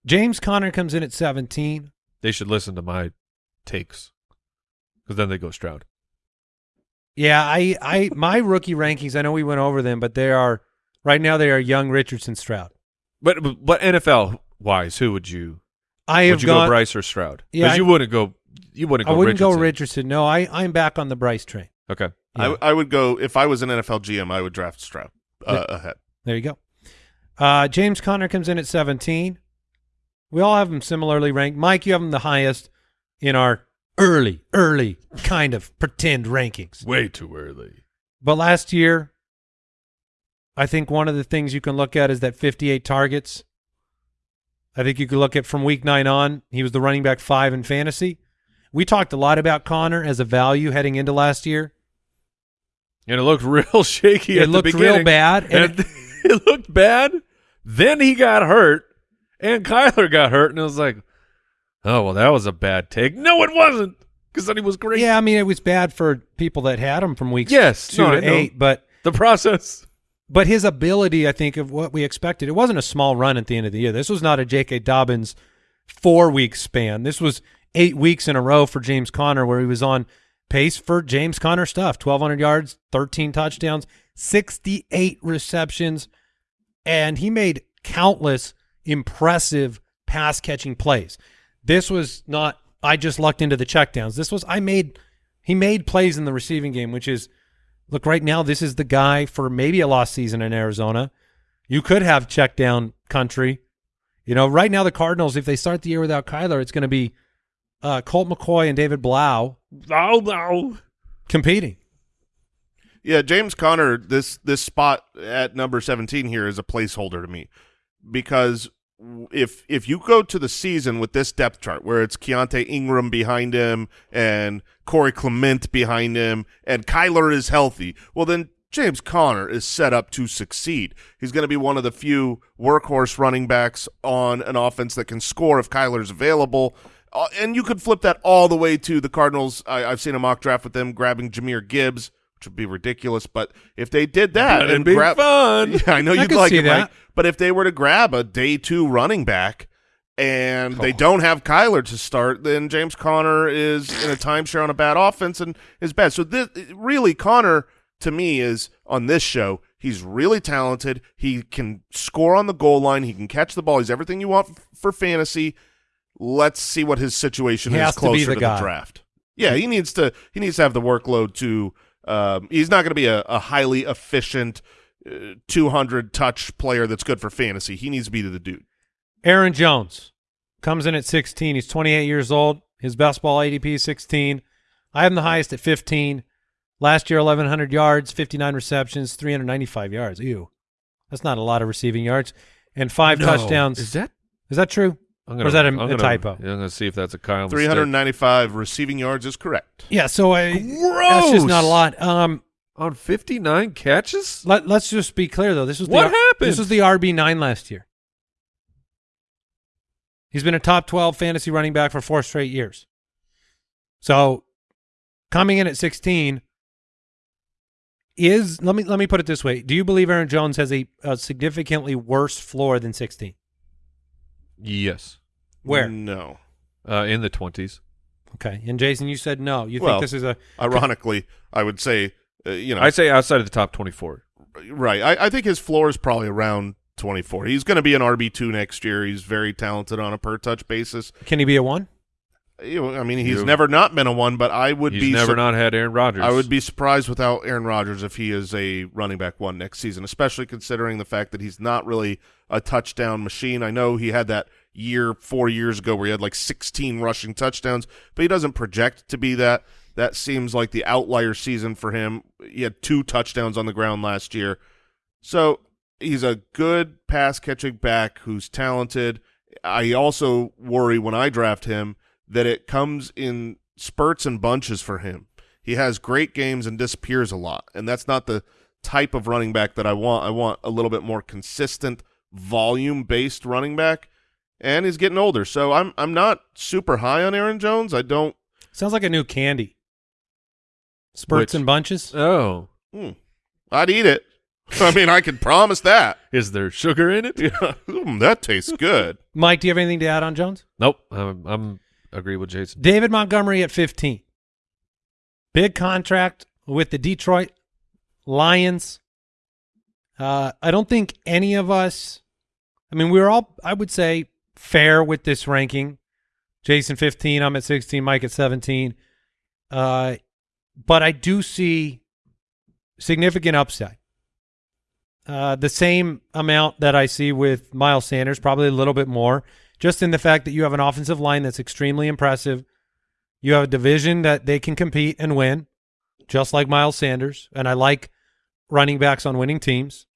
James Conner comes in at 17. They should listen to my takes because then they go Stroud. Yeah, I, I, my rookie rankings. I know we went over them, but they are right now. They are Young, Richardson, Stroud. But but NFL wise, who would you? I have Would you gone. go Bryce or Stroud? Yeah, Because you wouldn't go. You wouldn't Go I wouldn't Richardson. go Richardson. No, I, I'm back on the Bryce train. Okay. Yeah. I, I would go if I was an NFL GM. I would draft Stroud uh, ahead. There you go. Uh, James Conner comes in at 17. We all have him similarly ranked. Mike, you have him the highest in our early, early kind of pretend rankings. Way too early. But last year, I think one of the things you can look at is that 58 targets. I think you could look at from week nine on, he was the running back five in fantasy. We talked a lot about Conner as a value heading into last year. And it looked real shaky. It at looked the beginning. real bad, and And it, it looked bad. Then he got hurt, and Kyler got hurt, and it was like, oh well, that was a bad take. No, it wasn't, because then he was great. Yeah, I mean, it was bad for people that had him from weeks Yes, two no, to eight, but The process. But his ability, I think, of what we expected. It wasn't a small run at the end of the year. This was not a J.K. Dobbins four week span. This was eight weeks in a row for James Conner, where he was on pace for James Conner stuff: twelve hundred yards, thirteen touchdowns, sixty eight receptions, and he made countless impressive pass catching plays. This was not. I just lucked into the checkdowns. This was I made. He made plays in the receiving game, which is look right now this is the guy for maybe a lost season in Arizona. You could have check down country. You know, right now the Cardinals, if they start the year without Kyler, it's going to be uh, Colt McCoy and David Blough Oh no. competing. Yeah, James Conner, this this spot at number 17 here is a placeholder to me because if if you go to the season with this depth chart where it's Keaontay Ingram behind him and Corey Clement behind him and Kyler is healthy, well then James Conner is set up to succeed. He's going to be one of the few workhorse running backs on an offense that can score if Kyler's available. Uh, and you could flip that all the way to the Cardinals. I, I've seen a mock draft with them grabbing Jahmyr Gibbs, which would be ridiculous. But if they did that That'd and be grab, fun. yeah, I know I you'd like it, that. Mike. But if they were to grab a day two running back and they Oh. don't have Kyler to start, then James Conner is in a timeshare on a bad offense and is bad. So this really Conner to me is on this show. He's really talented. He can score on the goal line. He can catch the ball. He's everything you want f- for fantasy. Let's see what his situation He is has to closer the to the draft. Yeah, he needs to. He needs to have the workload to. Um, he's not going to be a, a highly efficient, uh, 200 touch player that's good for fantasy. He needs to be the dude. Aaron Jones comes in at 16. He's 28 years old. His best ball ADP is 16. I have him the highest at 15. Last year, 1,100 yards, 59 receptions, 395 yards. Ew. That's not a lot of receiving yards. And five No. touchdowns. Is that? Is that true? I'm Or is that a- I'm a gonna- typo? Yeah, I'm gonna see if that's a Kyle. mistake. 395 receiving yards is correct. Yeah, so I, Gross. that's just not a lot. Um, on 59 catches. let, let's just be clear, though. This was What the, happened? This was the RB9 last year. He's been a top 12 fantasy running back for four straight years. So coming in at 16 is let me let me put it this way. Do you believe Aaron Jones has a, a significantly worse floor than 16? Yes, Where? No. uh, in the 20s. Okay. And Jason, you said no. You Well, think this is a Ironically, I would say, uh, you know, I'd say outside of the top 24. right. I, I think his floor is probably around 24. He's going to be an RB2 next year. He's very talented on a per touch basis. can he be a one? I mean, he's You- never not been a one, but I would He's be never not had Aaron Rodgers. I would be surprised without Aaron Rodgers if he is a running back one next season, especially considering the fact that he's not really a touchdown machine. I know he had that year four years ago where he had like 16 rushing touchdowns, but he doesn't project to be that. That seems like the outlier season for him. He had two touchdowns on the ground last year. So he's a good pass catching back who's talented. I also worry when I draft him that it comes in spurts and bunches for him. He has great games and disappears a lot, and that's not the type of running back that I want. I want a little bit more consistent, volume-based running back, and he's getting older. So I'm I'm not super high on Aaron Jones. I don't. Sounds like a new candy. Spurts Which- and bunches. Oh, Hmm, I'd eat it. I mean, I can promise that. is there sugar in it? Yeah, Mm, that tastes good. Mike, do you have anything to add on Jones? Nope. I'm, I'm agree with Jason. David Montgomery at 15. Big contract with the Detroit Lions. Uh, I don't think any of us, I mean, we were all, I would say, fair with this ranking. Jason 15, I'm at 16, Mike at 17. Uh, but I do see significant upside. Uh, the same amount that I see with Miles Sanders, probably a little bit more, just in the fact that you have an offensive line that's extremely impressive. You have a division that they can compete and win, just like Miles Sanders. And I like running backs on winning teams.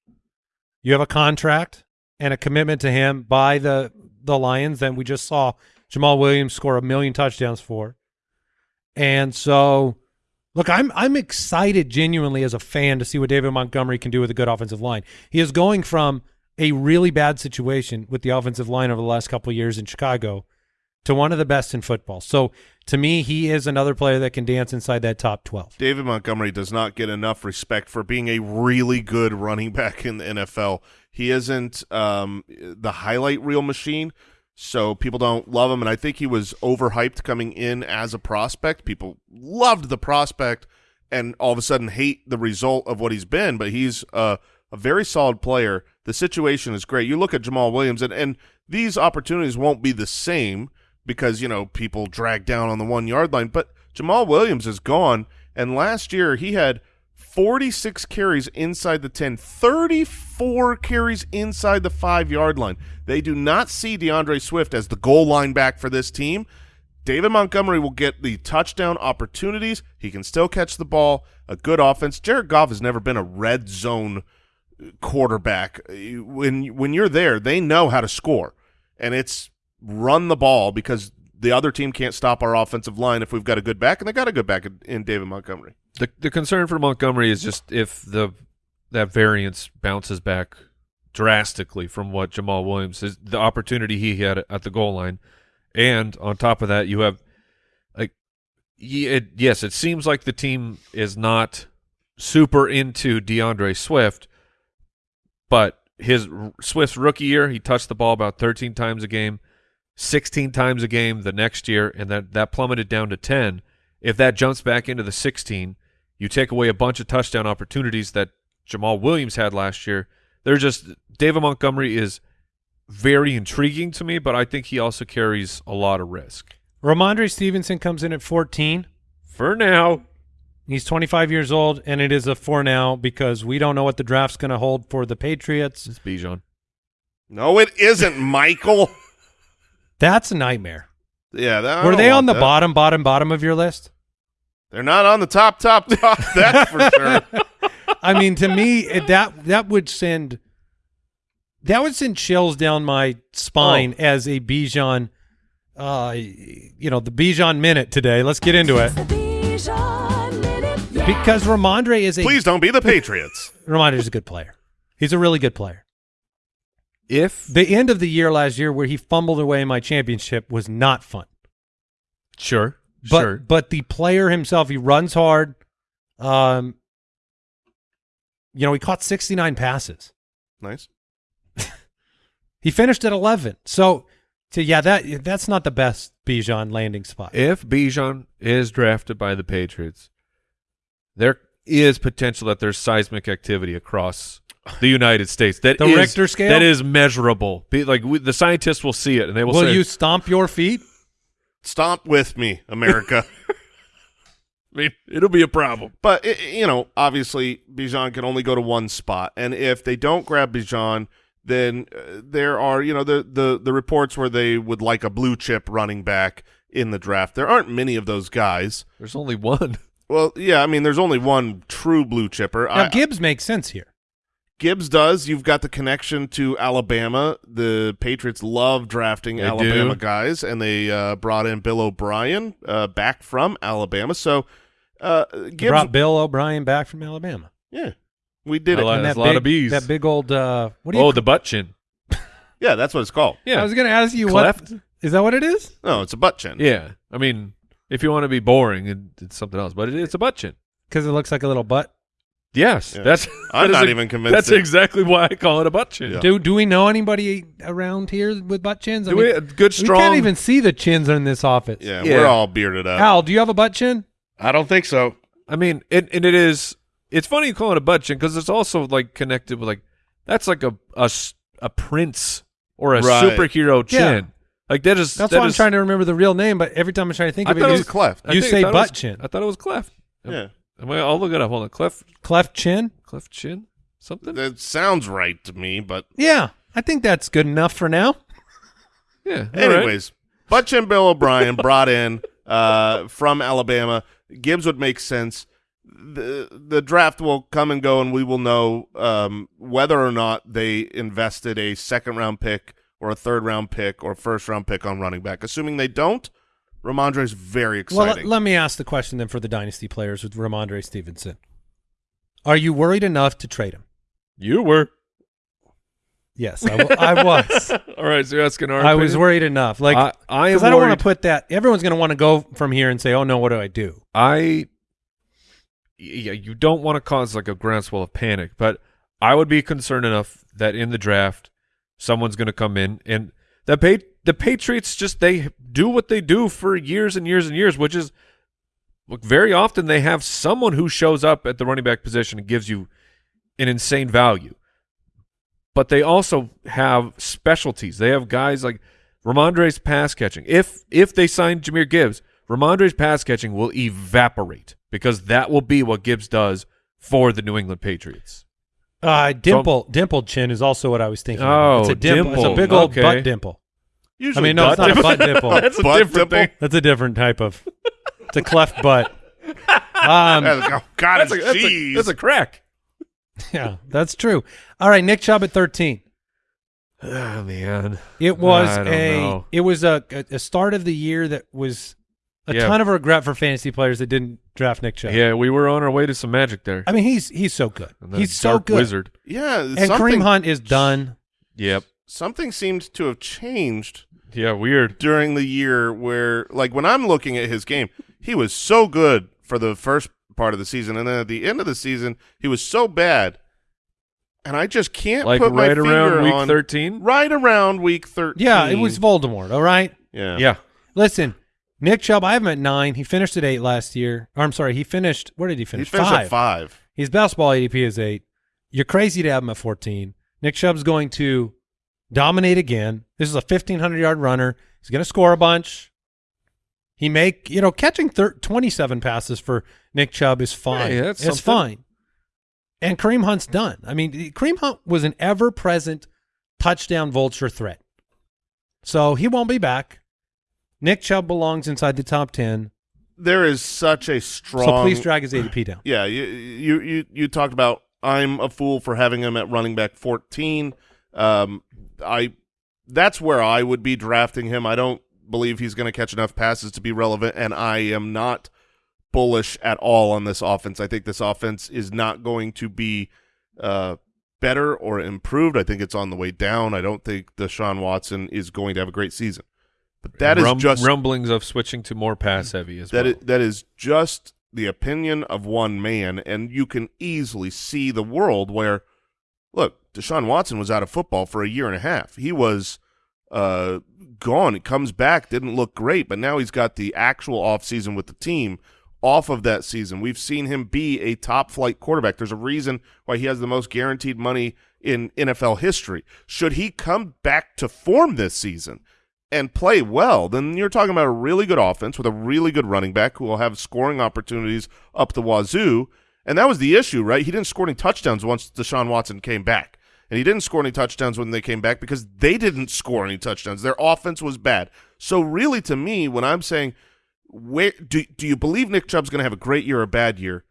You have a contract and a commitment to him by the the Lions that we just saw Jamaal Williams score a million touchdowns for. And so Look, I'm I'm excited genuinely as a fan to see what David Montgomery can do with a good offensive line. He is going from a really bad situation with the offensive line over the last couple years in Chicago to one of the best in football. So to me, he is another player that can dance inside that top 12. David Montgomery does not get enough respect for being a really good running back in the NFL. He isn't um, the highlight reel machine, so people don't love him. And I think he was overhyped coming in as a prospect. People loved the prospect and all of a sudden hate the result of what he's been, but he's a, a very solid player. The situation is great. You look at Jamaal Williams, and, and these opportunities won't be the same because, you know, people drag down on the one-yard line, but Jamaal Williams is gone, and last year he had 46 carries inside the 10, 34 carries inside the five-yard line. They do not see DeAndre Swift as the goal line back for this team. David Montgomery will get the touchdown opportunities. He can still catch the ball. A good offense. Jared Goff has never been a red zone quarterback. Uh, when when you're there, they know how to score, and it's run the ball because the other team can't stop our offensive line if we've got a good back, and they got a good back in, in David Montgomery. The the concern for Montgomery is just if the that variance bounces back drastically from what Jamaal Williams is the opportunity he had at the goal line, and on top of that you have like it, yes it seems like the team is not super into DeAndre Swift, but his Swift's rookie year he touched the ball about 13 times a game. 16 times a game the next year, and that, that plummeted down to 10. If that jumps back into the 16, you take away a bunch of touchdown opportunities that Jamaal Williams had last year. They're just David Montgomery is very intriguing to me, but I think he also carries a lot of risk. Rhamondre Stevenson comes in at 14. For now, He's 25 years old, and it is a for now because we don't know what the draft's going to hold for the Patriots. it's Bijan. No, it isn't, Michael. That's a nightmare. yeah, that, Were they on the that. bottom, bottom, bottom of your list? They're not on the top, top, top. That's for sure. I mean, to me, it, that that would send that would send chills down my spine Oh. as a Bijan, uh, you know, the Bijan minute today. Let's get into it because Rhamondre is a Please don't be the Patriots. Rhamondre is a good player. He's a really good player. If The end of the year last year, where he fumbled away my championship, was not fun. sure, But sure, but the player himself, he runs hard. Um, you know, he caught sixty nine passes. Nice. He finished at 11. So, so yeah, that that's not the best Bijan landing spot. if Bijan is drafted by the Patriots, there is potential that there's seismic activity across the United States. That The is- Richter scale? that is measurable. Be, like we, the scientists will see it and they will, Will say, you stomp your feet? Stomp with me, America. I mean, it'll be a problem. But i- you know, obviously, Bijan can only go to one spot, and if they don't grab Bijan, then uh, there are you know the the the reports where they would like a blue chip running back in the draft. There aren't many of those guys. There's only one. Well, yeah, I mean, there's only one true blue chipper. Now I, Gibbs makes sense here. Gibbs does. You've got the connection to Alabama. The Patriots love drafting They Alabama do. guys, and they uh, brought in Bill O'Brien uh, back from Alabama. So uh, They Gibbs, brought Bill O'Brien back from Alabama. yeah, we did I it. like- And That's that a lot of bees. That big old uh, what do you? Oh, the butt chin. yeah, that's what it's called. Yeah. I was going to ask you Cleft? what is that? What it is? No, it's a butt chin. Yeah. I mean, if you want to be boring, it, it's something else, but it, it's a butt chin. Because it looks like a little butt. Yes. Yeah. That's I'm that is not a- even convinced. That's it- exactly why I call it a butt chin. Yeah. Do do we know anybody around here with butt chins? I Do mean, we, a good we strong. can't even see the chins in this office. Yeah, Yeah. we're all bearded up. Al, do you have a butt chin? I don't think so. I mean, it, and it is. It's funny you call it a butt chin because it's also like connected with like that's like a a, a prince or a Right. superhero chin. Yeah. Like that is. That's that why I'm trying to remember the real name, but every time I'm trying to think I of thought it, it you, was Cleft. You think- say I butt was- chin. I thought it was cleft. Yeah, Am I, I'll look it up. Hold on. Cleft, cleft chin. cleft chin, something. that sounds right to me. But Yeah, I think that's good enough for now. yeah. all right. anyways, butt chin Bill O'Brien brought in uh, from Alabama. Gibbs would make sense. The the draft will come and go, and we will know um, whether or not they invested a second round pick or a third round pick or first round pick on running back. Assuming they don't, Rhamondre is very Well, exciting. let, let me ask the question then for the dynasty players with Rhamondre Stevenson. Are you worried enough to trade him? You were. Yes, I, w- I was. All right. So you're asking our. I was worried enough. Like, I, I am I, don't want to put that. Everyone's going to want to go from here and say, "Oh no, what do I do?" I yeah, you don't want to cause like a groundswell of panic, but I would be concerned enough that in the draft someone's going to come in and the pa- the Patriots just they do what they do for years and years and years, which is look very often they have someone who shows up at the running back position and gives you an insane value. But they also have specialties. They have guys like Rhamondre's pass catching. If if they sign Jahmyr Gibbs, Rhamondre's pass catching will evaporate because that will be what Gibbs does for the New England Patriots. Uh, dimple, dimpled chin is also what I was thinking. Oh, it's a dimple. It's a big old Okay. butt dimple. Usually I mean, no, it's butt not a butt dimple. That's a Butt different dimple? thing. That's a different type of. It's a cleft butt. Um, oh God, That's a, it's that's, a, that's a crack. yeah, that's true. All right, Nick Chubb at thirteen. Oh man, It was I don't a know. it was a, a a start of the year that was a Yeah. ton of regret for fantasy players that didn't draft Nick Chubb. yeah, we were on our way to some magic there. I mean he's he's so good. He's so good. Wizard. yeah, And something, Kareem Hunt is done. Yep. something seemed to have changed Yeah, weird. during the year where like when I'm looking at his game, he was so good for the first part of the season and then at the end of the season he was so bad. And I just can't Like put my right finger around week on thirteen. right around week 13. Yeah, it was Voldemort. All right. Yeah. Yeah. Listen, Nick Chubb, I have him at nine. He finished at eight last year. Or I'm sorry, he finished. Where did he finish? He finish? finished five. at 5. His best ball ADP is eight. You're crazy to have him at 14. Nick Chubb's going to dominate again. This is a 1,500 yard runner. He's going to score a bunch. He make you know catching thir- 27 passes for Nick Chubb is fine. Hey, that's it's something. fine. And Kareem Hunt's done. I mean, Kareem Hunt was an ever present touchdown vulture threat. So he won't be back. Nick Chubb belongs inside the top 10. There is such a strong So please drag his ADP down. Yeah, you you you you talked about I'm a fool for having him at running back 14. Um, I that's where I would be drafting him. I don't believe he's going to catch enough passes to be relevant, and I am not bullish at all on this offense. I think this offense is not going to be uh, better or improved. I think it's on the way down. I don't think Deshaun Watson is going to have a great season. But that is Rum- just rumblings of switching to more pass heavy as that well. i- that is just the opinion of one man, and you can easily see the world where, look, Deshaun Watson was out of football for a year and a half. He was uh, gone. He comes back, didn't look great, but now he's got the actual offseason with the team. Off of that season, we've seen him be a top flight quarterback. There's a reason why he has the most guaranteed money in NFL history. Should he come back to form this season, and play well, then you're talking about a really good offense with a really good running back who will have scoring opportunities up the wazoo. And that was the issue, right? He didn't score any touchdowns once Deshaun Watson came back. And he didn't score any touchdowns when they came back because they didn't score any touchdowns. Their offense was bad. So really to me, when I'm saying where do do you believe Nick Chubb's going to have a great year or a bad year?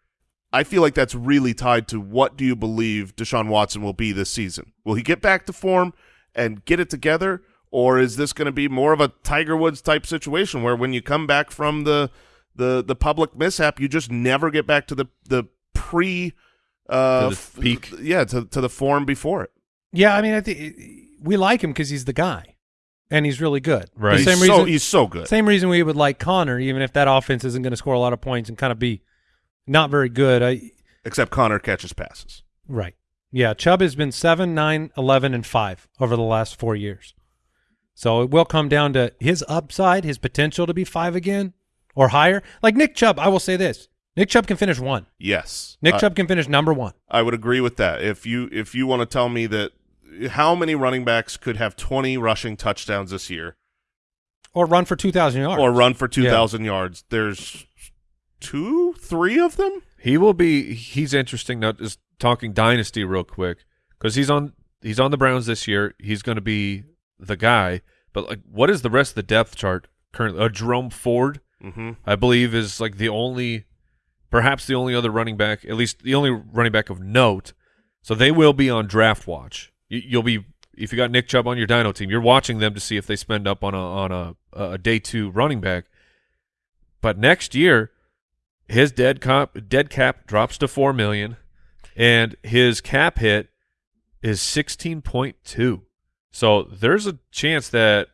I feel like that's really tied to what do you believe Deshaun Watson will be this season? Will he get back to form and get it together, or is this going to be more of a Tiger Woods type situation where when you come back from the the the public mishap, you just never get back to the the pre uh, To the f- peak. yeah, to to the form before it. Yeah, I mean, I think we like him because he's the guy, and he's really good. Right. The He's same so reason. he's so good. Same reason we would like Conner, even if that offense isn't going to score a lot of points and kind of be not very good. I, Except Conner catches passes. right. Yeah, Chubb has been 7, 9, 11, and 5 over the last four years. So it will come down to his upside, his potential to be 5 again or higher. Like Nick Chubb, I will say this. Nick Chubb can finish 1. Yes, Nick I- Chubb can finish number 1. I would agree with that. If you if you want to tell me that how many running backs could have 20 rushing touchdowns this year Or run for 2,000 yards. or run for 2,000 yards, there's two, three of them? He will be. He's interesting. Now, just talking dynasty real quick because he's on. He's on the Browns this year. He's going to be the guy. But like, what is the rest of the depth chart currently? Uh, Jerome Ford, Mm-hmm. I believe, is like the only, perhaps the only other running back, at least the only running back of note. So they will be on draft watch. You, you'll be if you got Nick Chubb on your Dino team, you're watching them to see if they spend up on a on a a day two running back. But next year, his dead cap dead cap drops to four million, and his cap hit is sixteen point two. So there's a chance that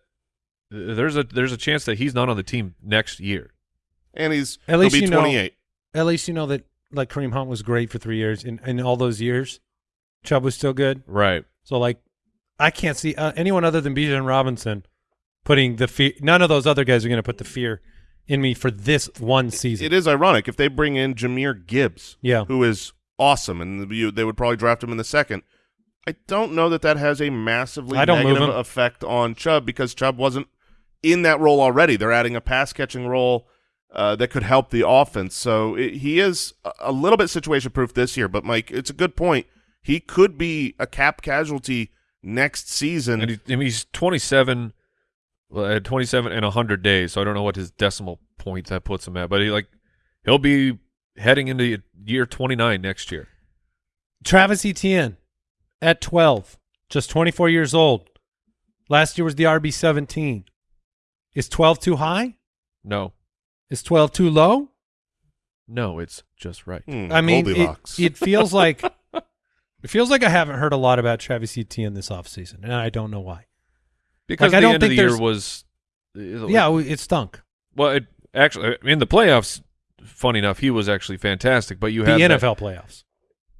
there's a there's a chance that he's not on the team next year. And he's At least he'll be you know- 28. At least you know that like Kareem Hunt was great for three years. and in all those years, Chubb was still good. Right. So like, I can't see uh, anyone other than Bijan Robinson putting the fear. None of those other guys are going to put the fear in me for this one season. It is ironic if they bring in Jahmyr Gibbs, Yeah. who is awesome, and you, they would probably draft him in the second. I don't know that that has a massively I don't negative effect on Chubb because Chubb wasn't in that role already. They're adding a pass catching role uh, that could help the offense. So it, he is a, a little bit situation proof this year. But Mike, it's a good point. He could be a cap casualty next season. And he, I mean, he's 27, well, at 27 and 100 days. So I don't know what his decimal point that puts him at, but he like he'll be heading into year 29 next year. Travis Etienne at 12, just 24 years old. Last year was the RB 17. Is 12 too high? No, Is 12 too low? no, it's just right. Hmm, I mean, it, Goldilocks. it feels like it feels like I haven't heard a lot about Travis Etienne this offseason, and I don't know why. Because Like, I the don't end of think the year there's- was uh, Yeah, it stunk. Well, it actually in the playoffs. Funny enough, he was actually fantastic. But you have The had that- NFL playoffs.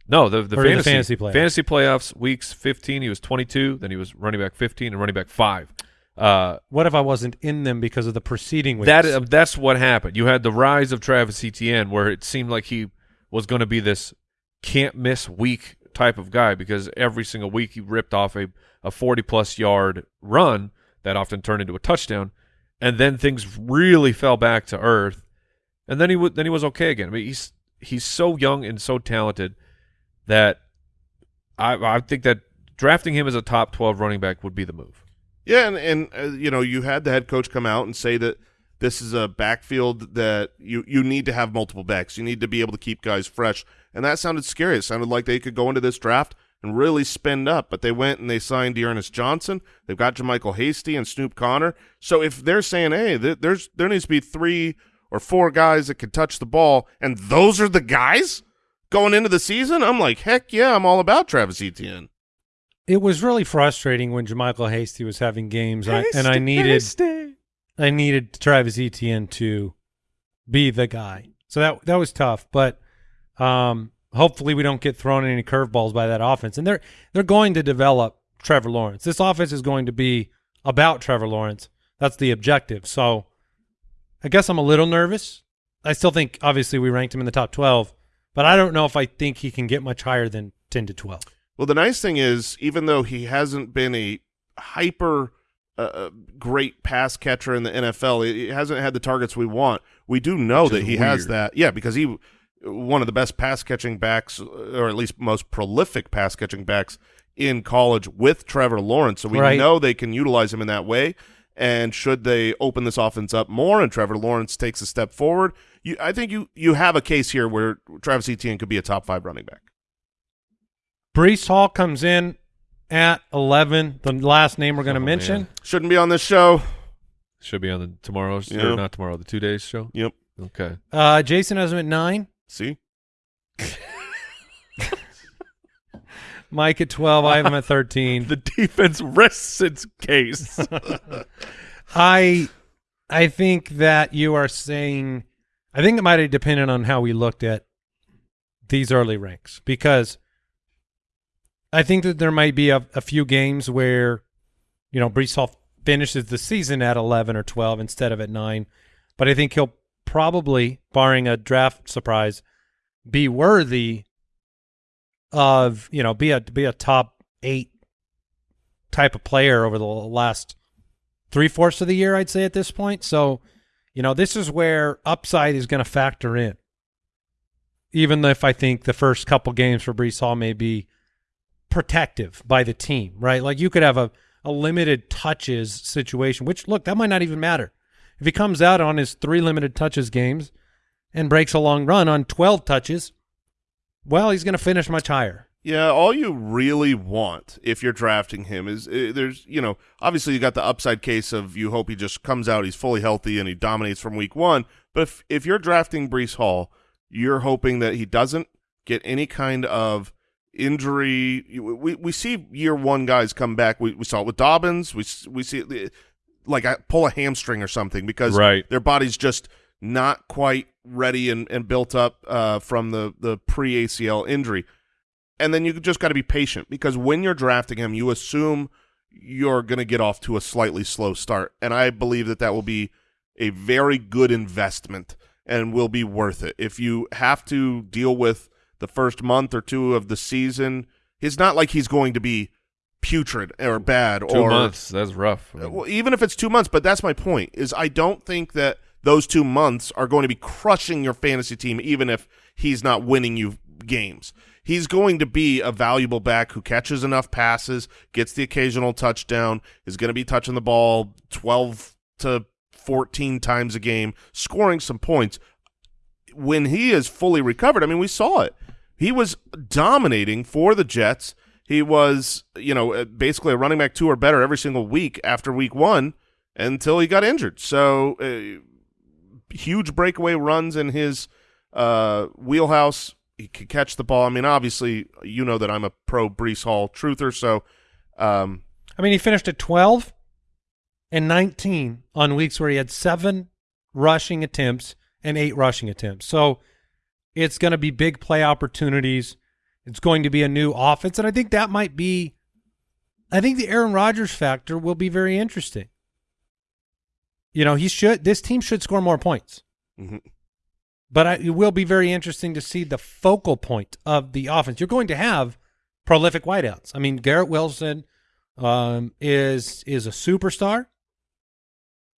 No, the the Or the fantasy, fantasy playoffs. fantasy playoffs weeks 15. He was 22. Then he was running back 15 and running back five. Uh, What if I wasn't in them because of the preceding weeks? that uh, that's what happened. You had the rise of Travis Etienne, where it seemed like he was going to be this can't miss week type of guy because every single week he ripped off a a 40 plus yard run that often turned into a touchdown, and then things really fell back to earth, and then he then he was okay again. I mean, he's he's so young and so talented that I I think that drafting him as a top 12 running back would be the move. Yeah, and and uh, you know, you had the head coach come out and say that this is a backfield that you you need to have multiple backs. You need to be able to keep guys fresh, and that sounded scary. It sounded like they could go into this draft and really spend up, but they went and they signed D'Ernest Johnson. They've got JaMycal Hasty and Snoop Conner. So if they're saying, hey, th- there's there needs to be three or four guys that can touch the ball, and those are the guys going into the season, I'm like, heck yeah, I'm all about Travis Etienne. It was really frustrating when JaMycal Hasty was having games, I, and I needed I needed Travis Etienne to be the guy. So that that was tough, but um, hopefully we don't get thrown any curveballs by that offense. And they're they're going to develop Trevor Lawrence. This offense is going to be about Trevor Lawrence. That's the objective. So I guess I'm a little nervous. I still think obviously we ranked him in the top 12, but I don't know if I think he can get much higher than 10 to 12. Well, the nice thing is, even though he hasn't been a hyper uh, uh, great pass catcher in the NFL, he he hasn't had the targets we want. We do know that that is he has that. Yeah, because he one of the best pass catching backs, or at least most prolific pass catching backs in college with Trevor Lawrence. So we Right. know they can utilize him in that way. And should they open this offense up more and Trevor Lawrence takes a step forward, you, I think you you have a case here where Travis Etienne could be a top five running back. Breece Hall comes in at 11, the last name we're going to Oh, mention. man. Shouldn't be on this show. Should be on the tomorrow's Yeah. or not tomorrow, the two days show. Yep. Okay. Uh, Jason has him at 9, See, Mike at 12, I have him at 13. The defense rests its case. I I think that you are saying I think it might have depended on how we looked at these early ranks because I think that there might be a, a few games where you know Breece Hall finishes the season at 11 or 12 instead of at 9 but I think he'll probably barring a draft surprise be worthy of you know be a be a top 8 type of player over the last three fourths of the year, I'd say at this point. So, you know, this is where upside is going to factor in. Even if I think the first couple games for Breece Hall may be protective by the team, right? Like you could have a, a limited touches situation, which look, that might not even matter. If he comes out on his three limited touches games and breaks a long run on 12 touches, well, he's going to finish much higher. Yeah, all you really want if you're drafting him is uh, there's you know obviously you got the upside case of you hope he just comes out he's fully healthy and he dominates from week one. But if if you're drafting Breece Hall, you're hoping that he doesn't get any kind of injury. We we see year one guys come back. We we saw it with Dobbins. We we see it, like I pull a hamstring or something because Right. their body's just not quite ready and, and built up uh, from the the pre ACL injury and then you just got to be patient because when you're drafting him, you assume you're going to get off to a slightly slow start, and I believe that that will be a very good investment and will be worth it. If you have to deal with the first month or two of the season, it's not like he's going to be putrid or bad Two or months. That's rough. Uh, well, even if it's two months, but that's my point. Is I don't think that those two months are going to be crushing your fantasy team, even if he's not winning you games. He's going to be a valuable back who catches enough passes, gets the occasional touchdown, is going to be touching the ball twelve to fourteen times a game, scoring some points. When he is fully recovered, I mean, we saw it. He was dominating for the Jets. He was, you know, uh, basically a running back two or better every single week after week one until he got injured. So, uh, huge breakaway runs in his uh, wheelhouse. He could catch the ball. I mean, obviously, you know that I'm a pro Breece Hall truther. So, um, I mean, he finished at 12 and 19 on weeks where he had seven rushing attempts and eight rushing attempts. So it's going to be big play opportunities. It's going to be a new offense. And I think that might be, I think the Aaron Rodgers factor will be very interesting. You know, he should, this team should score more points. mhm. But I, it will be very interesting to see the focal point of the offense. You're going to have prolific wideouts. I mean, Garrett Wilson um, is is a superstar,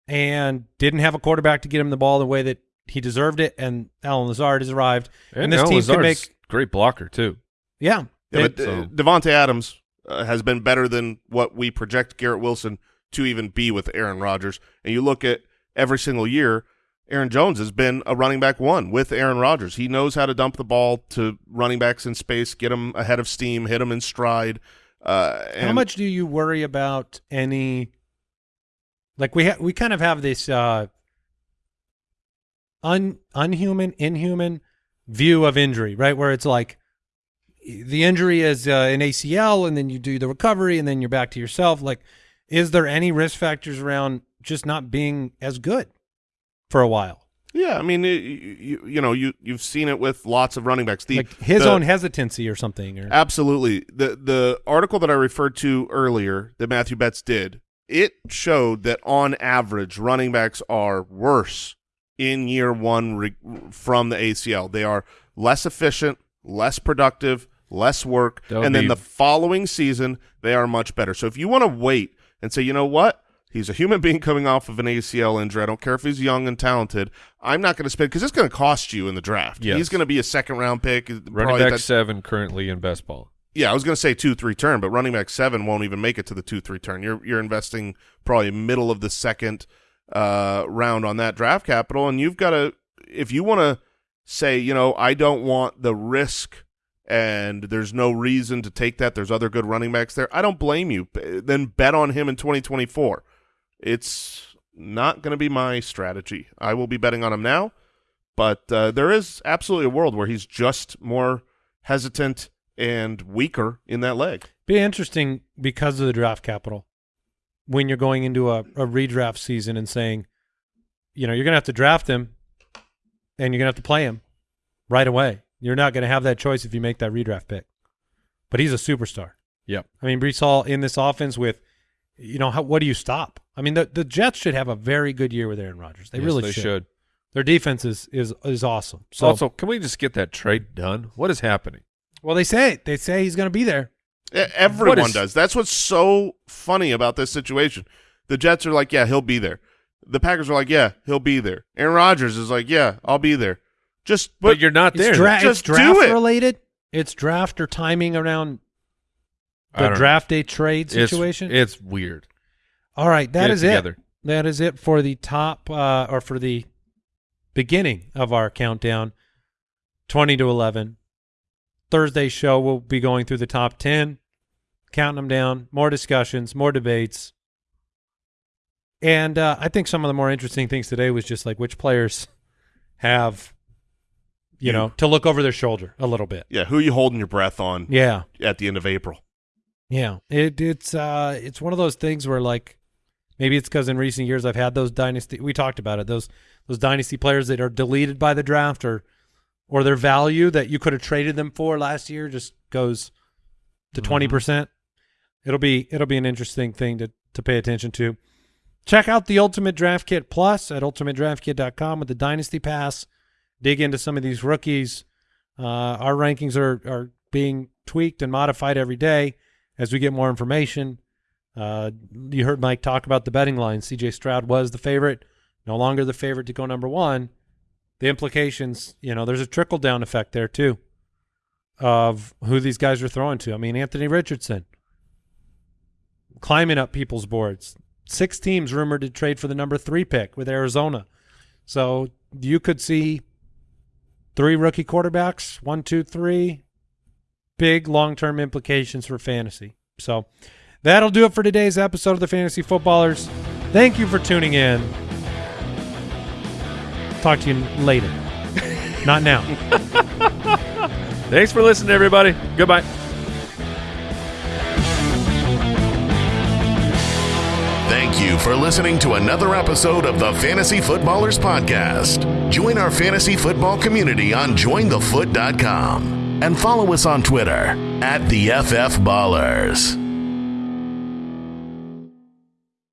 and didn't have a quarterback to get him the ball the way that he deserved it. And Allen Lazard has arrived, and, this Allen team can Lazard's make great blocker too. yeah. yeah, but uh, so- Davante Adams uh, has been better than what we project Garrett Wilson to even be with Aaron Rodgers. And you look at every single year, Aaron Jones has been a running back one with Aaron Rodgers. He knows how to dump the ball to running backs in space, get them ahead of steam, hit them in stride. Uh, and How much do you worry about any? Like we ha- we kind of have this uh, un unhuman, inhuman view of injury, right? Where it's like the injury is uh, an ACL, and then you do the recovery, and then you're back to yourself. Like, is there any risk factors around just not being as good for a while? Yeah, I mean, you, you, you know, you you've seen it with lots of running backs. The, like his the- own hesitancy or something? Or Absolutely. The the article that I referred to earlier that Matthew Betz did, it showed that on average running backs are worse in year 1 re- from the ACL. They are less efficient, less productive, less work, and then the following season they are much better. So if you want to wait and say, "You know what? He's a human being coming off of an ACL injury. I don't care if he's young and talented. I'm not going to spend because it's going to cost you in the draft. Yes. He's going to be a second round pick. Running back that- seven currently in best ball. yeah, I was going to say two three turn, but running back seven won't even make it to the two three turn. You're you're investing probably middle of the second uh, round on that draft capital, and you've got to if you want to say, you know, I don't want the risk and there's no reason to take that. There's other good running backs there. I don't blame you. Then bet on him in 2024. It's not going to be my strategy. I will be betting on him now, but uh, there is absolutely a world where he's just more hesitant and weaker in that leg. Be interesting because of the draft capital when you're going into a, a redraft season and saying, you know, you're going to have to draft him and you're going to have to play him right away. You're not going to have that choice if you make that redraft pick. But he's a superstar. Yep. I mean, Breece Hall in this offense with, you know, how, what do you stop? I mean, the, the Jets should have a very good year with Aaron Rodgers. They Yes, really they should. should. Their defense is is is awesome. So, also, can we just get that trade done? What is happening? well, they say they say he's going to be there. Everyone What is- does. That's what's so funny about this situation. The Jets are like, yeah, he'll be there. The Packers are like, yeah, he'll be there. Aaron Rodgers is like, yeah, I'll be there. Just But, but, you're not there. It's, dra- it's Just do draft it. related. It's draft or timing around I the don't know. draft day trade situation. It's, weird. All right, that Get it is it. together. That is it for the top uh, or for the beginning of our countdown. Twenty to eleven. Thursday show we'll be going through the top ten, counting them down. More discussions, more debates, and uh, I think some of the more interesting things today was just like which players have, you You. know, to look over their shoulder a little bit. yeah, who are you holding your breath on Yeah, at the end of April? Yeah, it it's uh it's one of those things where like maybe it's because in recent years I've had those dynasty. We talked about it those those dynasty players that are deleted by the draft or or their value that you could have traded them for last year just goes to 20 percent. It'll be it'll be an interesting thing to to pay attention to. Check out the Ultimate Draft Kit Plus at ultimatedraftkit.com with the Dynasty Pass. Dig into some of these rookies. Uh, our rankings are are being tweaked and modified every day as we get more information. Uh, you heard Mike talk about the betting line. C.J. Stroud was the favorite, no longer the favorite to go number one. The implications, you know, there's a trickle down effect there too, of who these guys are throwing to. I mean, Anthony Richardson climbing up people's boards. Six teams rumored to trade for the number three pick with Arizona. So you could see three rookie quarterbacks, one, two, three, big long term implications for fantasy. So that'll do it for today's episode of the Fantasy Footballers. Thank you for tuning in. Talk to you later. Not now. Thanks for listening, everybody. Goodbye. Thank you for listening to another episode of the Fantasy Footballers Podcast. Join our fantasy football community on jointhefoot.com and follow us on Twitter at the FF Ballers.